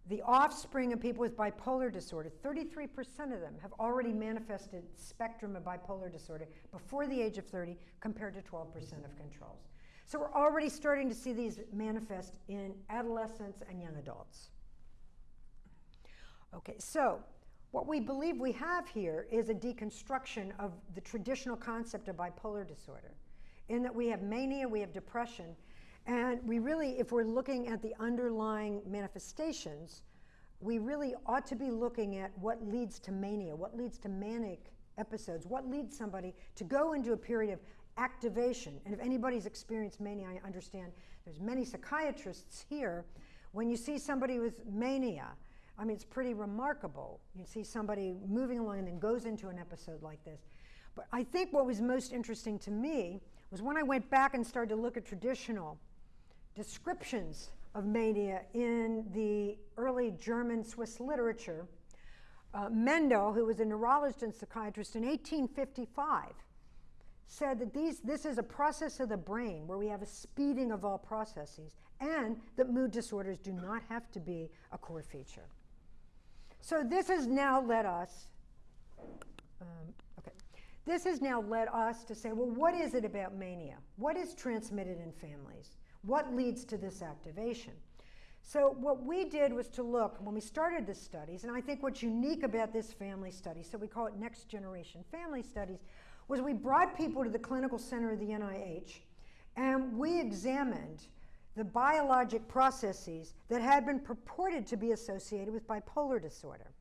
the offspring of people with bipolar disorder, 33% of them have already manifested spectrum of bipolar disorder before the age of 30 compared to 12% of controls. So we're already starting to see these manifest in adolescents and young adults. Okay, so what we believe we have here is a deconstruction of the traditional concept of bipolar disorder, in that we have mania, we have depression, and we really, if we're looking at the underlying manifestations, we really ought to be looking at what leads to mania, what leads to manic episodes, what leads somebody to go into a period of activation. And if anybody's experienced mania, I understand there's many psychiatrists here. When you see somebody with mania, I mean, it's pretty remarkable. You see somebody moving along and then goes into an episode like this. But I think what was most interesting to me was when I went back and started to look at traditional descriptions of mania in the early German Swiss literature. Uh, Mendel, who was a neurologist and psychiatrist in 1855, said that these, this is a process of the brain where we have a speeding of all processes and that mood disorders do not have to be a core feature. So this has now led us, um, okay, this has now led us to say, well, what is it about mania? What is transmitted in families? What leads to this activation? So what we did was to look, when we started the studies, and I think what's unique about this family study, so we call it next generation family studies, was we brought people to the clinical center of the NIH and we examined the biologic processes that had been purported to be associated with bipolar disorder.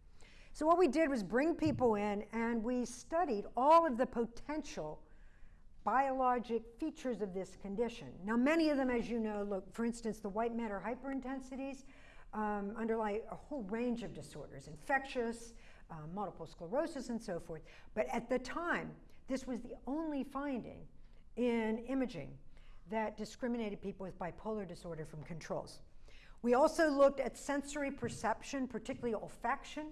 So, what we did was bring people in and we studied all of the potential biologic features of this condition. Now, many of them, as you know, look, for instance, the white matter hyperintensities um, underlie a whole range of disorders, infectious, uh, multiple sclerosis, and so forth. But at the time, this was the only finding in imaging that discriminated people with bipolar disorder from controls. We also looked at sensory perception, particularly olfaction,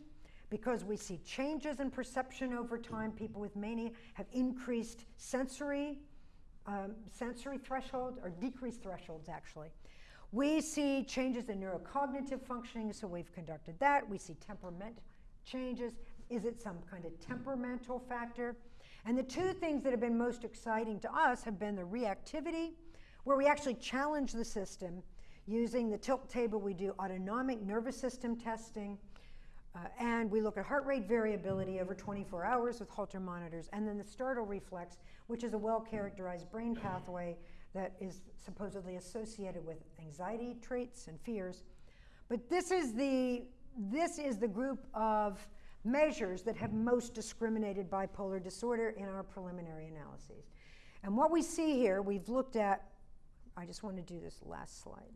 because we see changes in perception over time. People with mania have increased sensory, um, sensory thresholds or decreased thresholds actually. We see changes in neurocognitive functioning, so we've conducted that. We see temperament changes. Is it some kind of temperamental factor? And the two things that have been most exciting to us have been the reactivity where we actually challenge the system using the tilt table. We do autonomic nervous system testing, uh, and we look at heart rate variability over 24 hours with Holter monitors, and then the startle reflex, which is a well-characterized brain pathway that is supposedly associated with anxiety traits and fears. But this is the, this is the group of measures that have most discriminated bipolar disorder in our preliminary analyses. And what we see here, we've looked at I just want to do this last slide.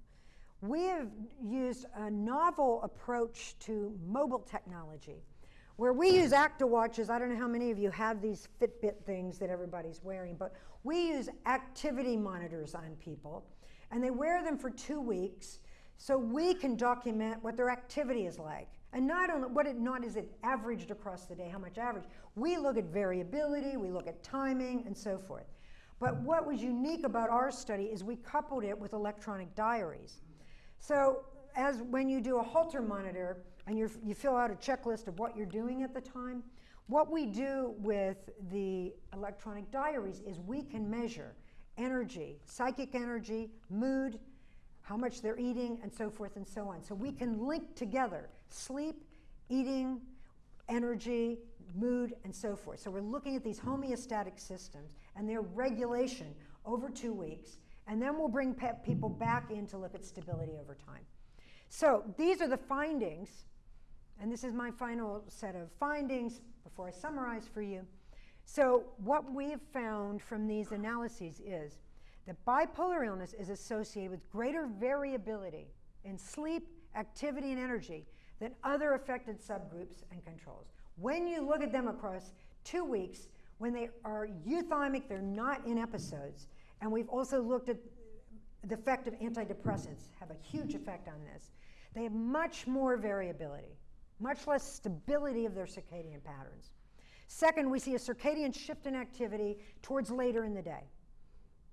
We have used a novel approach to mobile technology where we use ActiWatches. I don't know how many of you have these Fitbit things that everybody's wearing, but we use activity monitors on people, and they wear them for two weeks so we can document what their activity is like. And not only what it not is it averaged across the day, how much average. We look at variability, we look at timing, and so forth. But what was unique about our study is we coupled it with electronic diaries. So as when you do a Holter monitor and you fill out a checklist of what you're doing at the time, what we do with the electronic diaries is we can measure energy, psychic energy, mood, how much they're eating, and so forth and so on. So we can link together sleep, eating, energy, mood, and so forth. So we're looking at these homeostatic systems and their regulation over two weeks, and then we'll bring people back in to look at stability over time. So these are the findings, and this is my final set of findings before I summarize for you. So what we have found from these analyses is that bipolar illness is associated with greater variability in sleep, activity, and energy than other affected subgroups and controls. When you look at them across two weeks, when they are euthymic, they're not in episodes. And we've also looked at the effect of antidepressants have a huge effect on this. They have much more variability, much less stability of their circadian patterns. Second, we see a circadian shift in activity towards later in the day.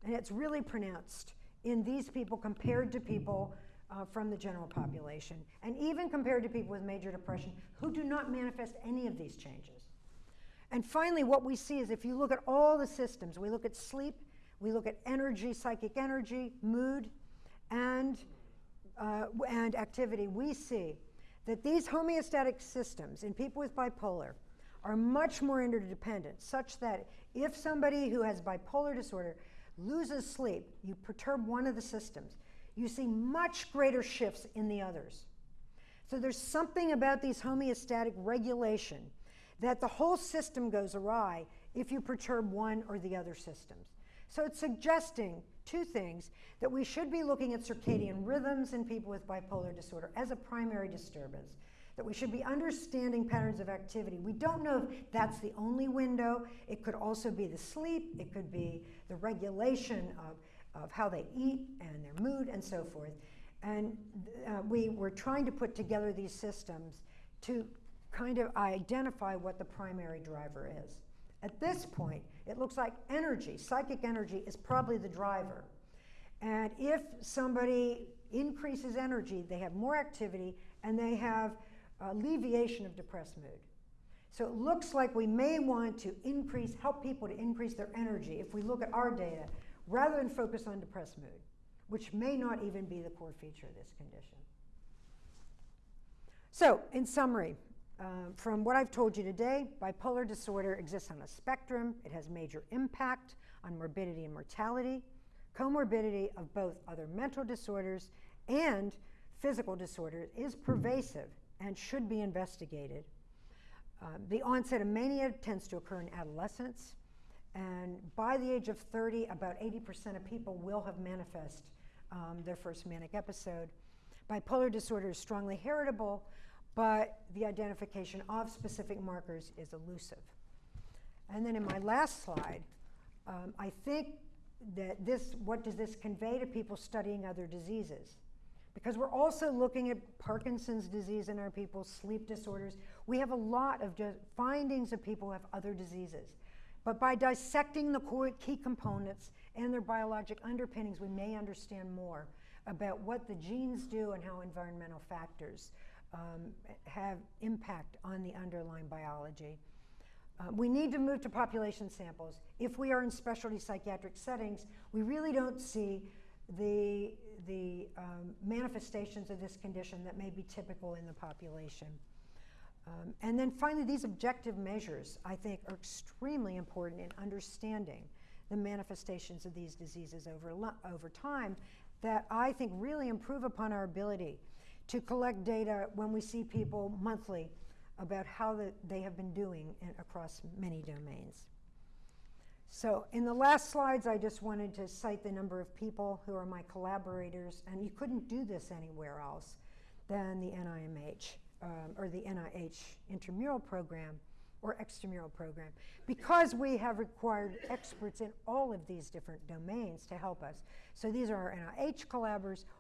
And it's really pronounced in these people compared to people uh, from the general population, and even compared to people with major depression who do not manifest any of these changes. And finally, what we see is if you look at all the systems, we look at sleep, we look at energy, psychic energy, mood, and, uh, and activity, we see that these homeostatic systems in people with bipolar are much more interdependent, such that if somebody who has bipolar disorder loses sleep, you perturb one of the systems, you see much greater shifts in the others. So there's something about these homeostatic regulation that the whole system goes awry if you perturb one or the other systems. So it's suggesting two things that we should be looking at circadian rhythms in people with bipolar disorder as a primary disturbance, that we should be understanding patterns of activity. We don't know if that's the only window. It could also be the sleep, it could be the regulation of, of how they eat and their mood and so forth. And uh, we were trying to put together these systems to kind of identify what the primary driver is. At this point, it looks like energy, psychic energy, is probably the driver. And if somebody increases energy, they have more activity and they have alleviation of depressed mood. So it looks like we may want to increase, help people to increase their energy if we look at our data, rather than focus on depressed mood, which may not even be the core feature of this condition. So, in summary, uh, from what I've told you today, bipolar disorder exists on a spectrum. It has major impact on morbidity and mortality, comorbidity of both other mental disorders and physical disorders is pervasive and should be investigated. Uh, the onset of mania tends to occur in adolescence, and by the age of 30, about 80% of people will have manifest um, their first manic episode. Bipolar disorder is strongly heritable, but the identification of specific markers is elusive. And then in my last slide, um, I think that this, what does this convey to people studying other diseases? Because we're also looking at Parkinson's disease in our people, sleep disorders. We have a lot of findings of people who have other diseases. But by dissecting the key components and their biologic underpinnings, we may understand more about what the genes do and how environmental factors um, have impact on the underlying biology. Uh, we need to move to population samples. If we are in specialty psychiatric settings, we really don't see the, the um, manifestations of this condition that may be typical in the population. Um, and then finally, these objective measures, I think, are extremely important in understanding the manifestations of these diseases over, over time that I think really improve upon our ability to collect data when we see people monthly about how the, they have been doing in, across many domains. So in the last slides, I just wanted to cite the number of people who are my collaborators, and you couldn't do this anywhere else than the NIMH um, or the NIH intramural program or extramural program because we have required experts in all of these different domains to help us. So these are our NIH collaborators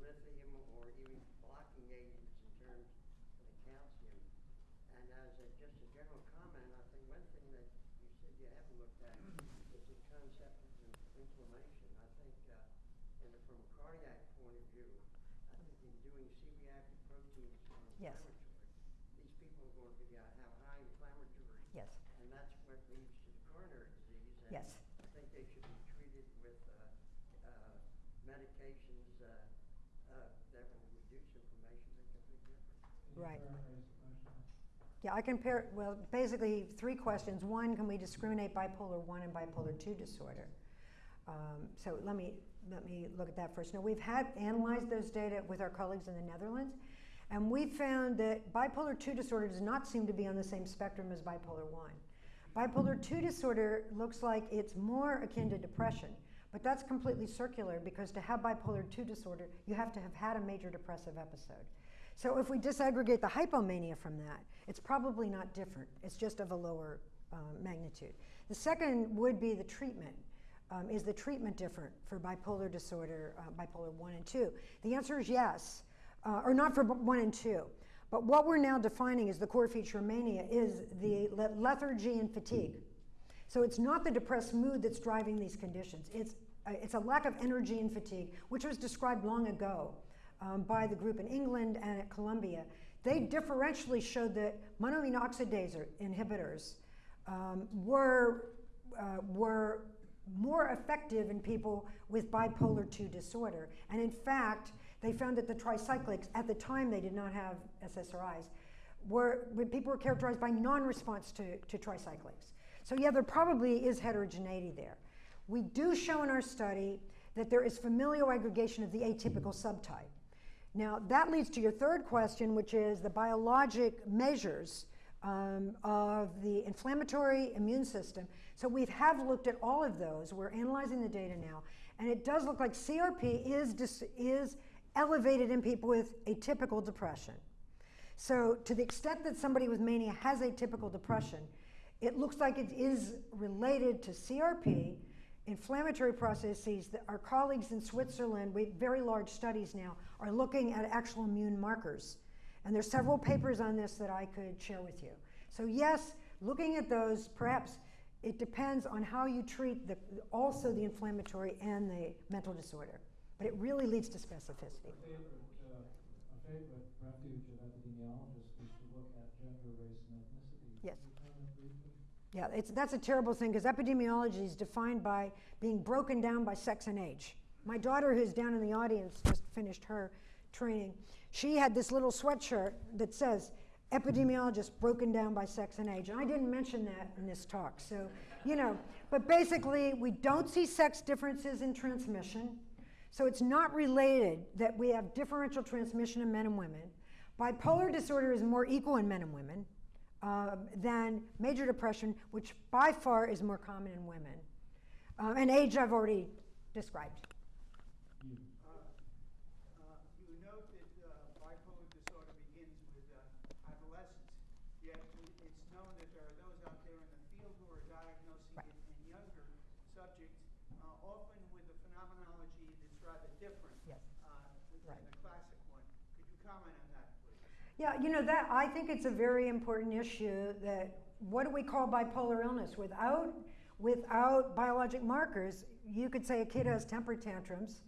lithium or even blocking agents in terms of the calcium. And as a, just a general comment, I think one thing that you said you haven't looked at is the concept of inflammation. I think, uh, and from a cardiac point of view, I think in doing CBI proteins yes. inflammatory, these people are going to be, uh, have high inflammatory. Yes. And that's what leads to the coronary disease. And yes. I think they should be treated with uh, uh medications uh, yeah, I compare, well, basically three questions. One, can we discriminate bipolar 1 and bipolar 2 disorder? Um, so let me, let me look at that first. Now, we've had analyzed those data with our colleagues in the Netherlands, And we found that bipolar 2 disorder does not seem to be on the same spectrum as bipolar 1. Bipolar 2 disorder looks like it's more akin to depression, but that's completely circular because to have bipolar 2 disorder, you have to have had a major depressive episode. So if we disaggregate the hypomania from that, it's probably not different. It's just of a lower uh, magnitude. The second would be the treatment. Um, is the treatment different for bipolar disorder, uh, bipolar 1 and 2? The answer is yes, uh, or not for 1 and 2. But what we're now defining as the core feature of mania is the lethargy and fatigue. So it's not the depressed mood that's driving these conditions. It's, it's a lack of energy and fatigue, which was described long ago um, by the group in England and at Columbia. They differentially showed that monoamine oxidase inhibitors um, were, uh, were more effective in people with bipolar 2 disorder. And in fact, they found that the tricyclics, at the time they did not have SSRIs, were, when people were characterized by non-response to, to tricyclics. So yeah, there probably is heterogeneity there. We do show in our study that there is familial aggregation of the atypical subtype. Now, that leads to your third question, which is the biologic measures um, of the inflammatory immune system. So we have looked at all of those. We're analyzing the data now. And it does look like CRP is, is elevated in people with atypical depression. So to the extent that somebody with mania has atypical depression, it looks like it is related to CRP, inflammatory processes our colleagues in Switzerland, we very large studies now, are looking at actual immune markers. And there's several papers on this that I could share with you. So yes, looking at those, perhaps it depends on how you treat the, also the inflammatory and the mental disorder. But it really leads to specificity. A favorite, uh, a favorite refuge of epidemiologists is to look at gender, race, and ethnicity. Yes. Yeah, it's, that's a terrible thing because epidemiology is defined by being broken down by sex and age. My daughter, who's down in the audience, just finished her training. She had this little sweatshirt that says, epidemiologist broken down by sex and age. And I didn't mention that in this talk. So, you know, but basically, we don't see sex differences in transmission. So it's not related that we have differential transmission in men and women. Bipolar disorder is more equal in men and women uh, than major depression, which by far is more common in women. Um, and age I've already described. Yeah, you know that I think it's a very important issue that what do we call bipolar illness? Without without biologic markers, you could say a kid has mm-hmm. temper tantrums,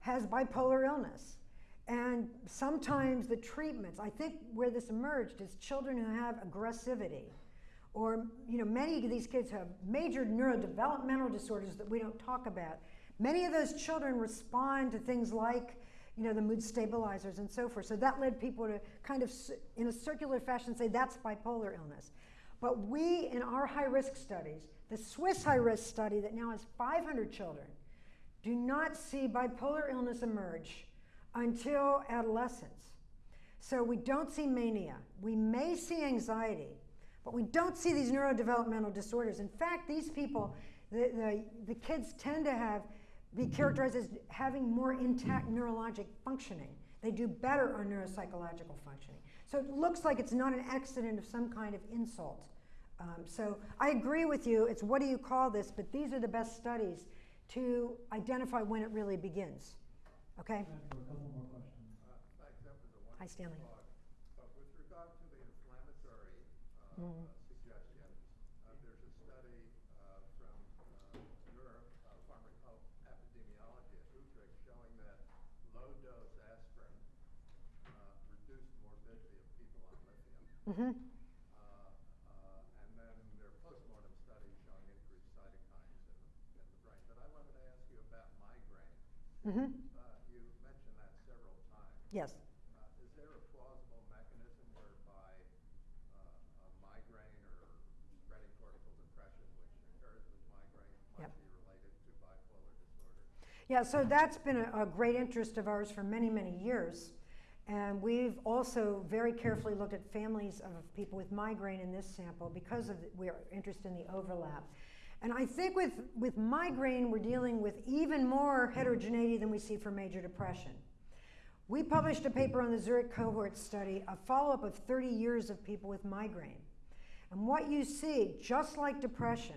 has bipolar illness. And sometimes the treatments, I think where this emerged is children who have aggressivity. Or, you know, many of these kids have major neurodevelopmental disorders that we don't talk about. Many of those children respond to things like you know, the mood stabilizers and so forth. So that led people to kind of, in a circular fashion, say that's bipolar illness. But we, in our high risk studies, the Swiss high risk study that now has 500 children, do not see bipolar illness emerge until adolescence. So we don't see mania. We may see anxiety, but we don't see these neurodevelopmental disorders. In fact, these people, the, the, the kids tend to have be characterized as having more intact neurologic functioning. They do better on neuropsychological functioning. So it looks like it's not an accident of some kind of insult. Um, so I agree with you, it's what do you call this, but these are the best studies to identify when it really begins. Okay? for a couple more questions. Uh, thanks, that was a Hi, Stanley. talk. But with regard to the inflammatory uh, Mhm. suggestions, uh, there's a study uh, from uh, Europe, uh, pharmacoepidemiology at Utrecht, showing that low-dose aspirin uh, reduced morbidity of people on lithium. Mm-hmm. Uh, uh, and then there are postmortem studies showing increased cytokines in the, in the brain. But I wanted to ask you about migraine. Mm-hmm. Uh, you mentioned that several times. Yes. Uh, is there a plausible mechanism whereby uh, a migraine or spreading cortical depression, which occurs with migraine, might Yep. be related to bipolar disorder? Yeah, so that's been a, a great interest of ours for many, many years. And we've also very carefully looked at families of people with migraine in this sample because of the, we're interested in the overlap. And I think with, with migraine, we're dealing with even more heterogeneity than we see for major depression. We published a paper on the Zurich cohort study, a follow up of 30 years of people with migraine. And what you see, just like depression,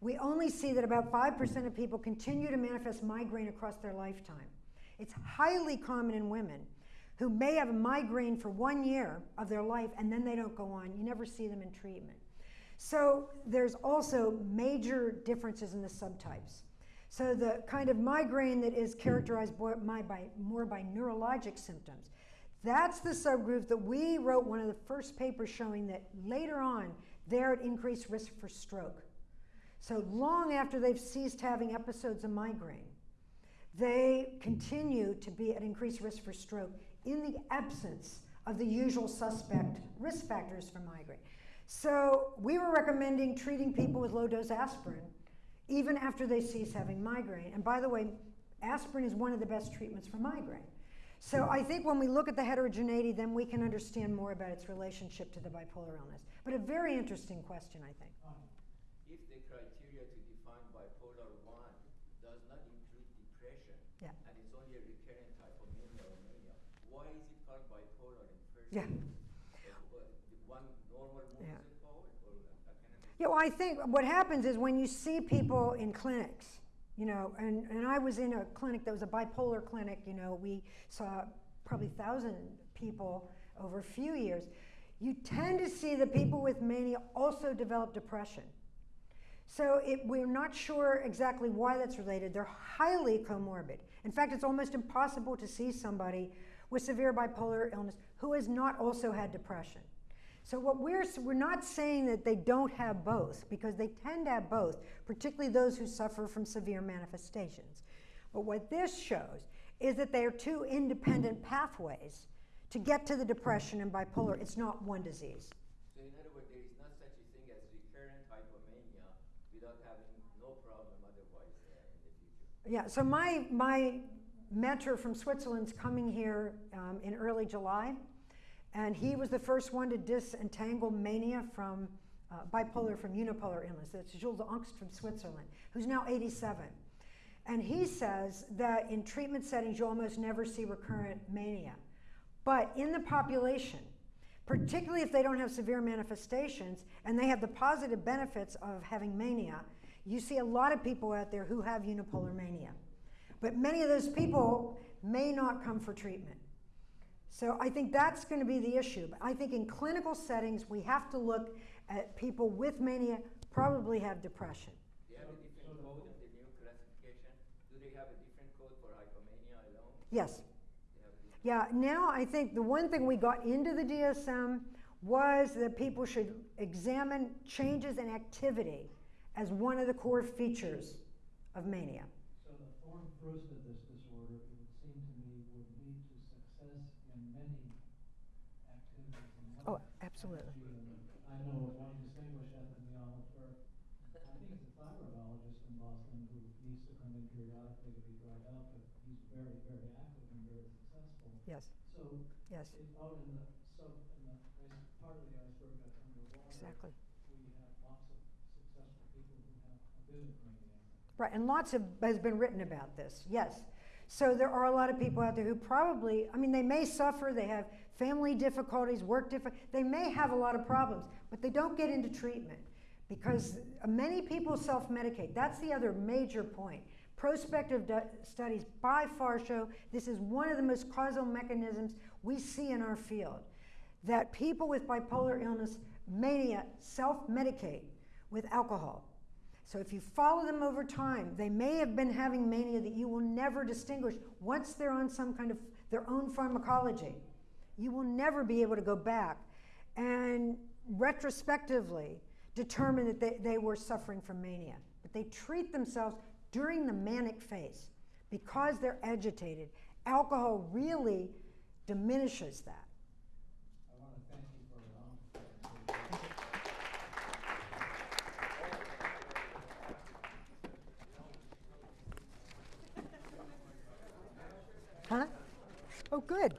we only see that about 5% of people continue to manifest migraine across their lifetime. It's highly common in women who may have a migraine for one year of their life and then they don't go on. You never see them in treatment. So there's also major differences in the subtypes. So the kind of migraine that is characterized by, by, more by neurologic symptoms, that's the subgroup that we wrote one of the first papers showing that later on they're at increased risk for stroke. So long after they've ceased having episodes of migraine, they continue to be at increased risk for stroke in the absence of the usual suspect risk factors for migraine. So we were recommending treating people with low dose aspirin even after they cease having migraine. And by the way, aspirin is one of the best treatments for migraine. So I think when we look at the heterogeneity, then we can understand more about its relationship to the bipolar illness. But a very interesting question, I think. Um, If the criteria to define bipolar 1 does not include depression, Yeah. and it's only a recurrent type of mania or mania, why is it called bipolar in first Yeah. Yeah, well, I think what happens is when you see people in clinics, you know, and, and I was in a clinic that was a bipolar clinic, you know, we saw probably 1,000 people over a few years. You tend to see that people with mania also develop depression. So it, we're not sure exactly why that's related. They're highly comorbid. In fact, it's almost impossible to see somebody with severe bipolar illness who has not also had depression. So what we're we're not saying that they don't have both because they tend to have both, particularly those who suffer from severe manifestations. But what this shows is that they are two independent pathways to get to the depression and bipolar. It's not one disease. So in other words, there is not such a thing as recurrent hypomania without having no problem otherwise in the future. Yeah, so my, my mentor from Switzerland's coming here um, in early July, and he was the first one to disentangle mania from uh, bipolar from unipolar illness. That's Jules Angst from Switzerland, who's now 87. And he says that in treatment settings, you almost never see recurrent mania. But in the population, particularly if they don't have severe manifestations and they have the positive benefits of having mania, you see a lot of people out there who have unipolar mania. But many of those people may not come for treatment. So I think that's going to be the issue. But I think in clinical settings, we have to look at people with mania probably have depression. Do you have a different code in the new classification? Do they have a different code for hypomania alone? Yes. They have a different Yeah, now I think the one thing we got into the DSM was that people should examine changes in activity as one of the core features of mania. So the forme fruste of this disorder, it would seem to me, would lead to success in many activities in life. Oh, absolutely. I know one distinguished epidemiologist, I think it's a thyroidologist in Boston who needs to come in periodically to be dried up, but he's very, very active and very successful. Yes, So, yes, it, out in the sub, in the ice, part of the iceberg that's underwater. exactly. We have lots of successful people who have a bit of mania. Right, and lots of, has been written about this, yes. So there are a lot of people out there who probably, I mean, they may suffer, they have family difficulties, work difficulties, they may have a lot of problems, but they don't get into treatment because many people self-medicate. That's the other major point. Prospective studies by far show this is one of the most causal mechanisms we see in our field. That people with bipolar illness, mania, self-medicate with alcohol. So if you follow them over time, they may have been having mania that you will never distinguish once they're on some kind of their own pharmacology. You will never be able to go back and retrospectively determine that they, they were suffering from mania. But they treat themselves during the manic phase because they're agitated. Alcohol really diminishes that. I want to thank you for your honesty. Huh? Oh, good.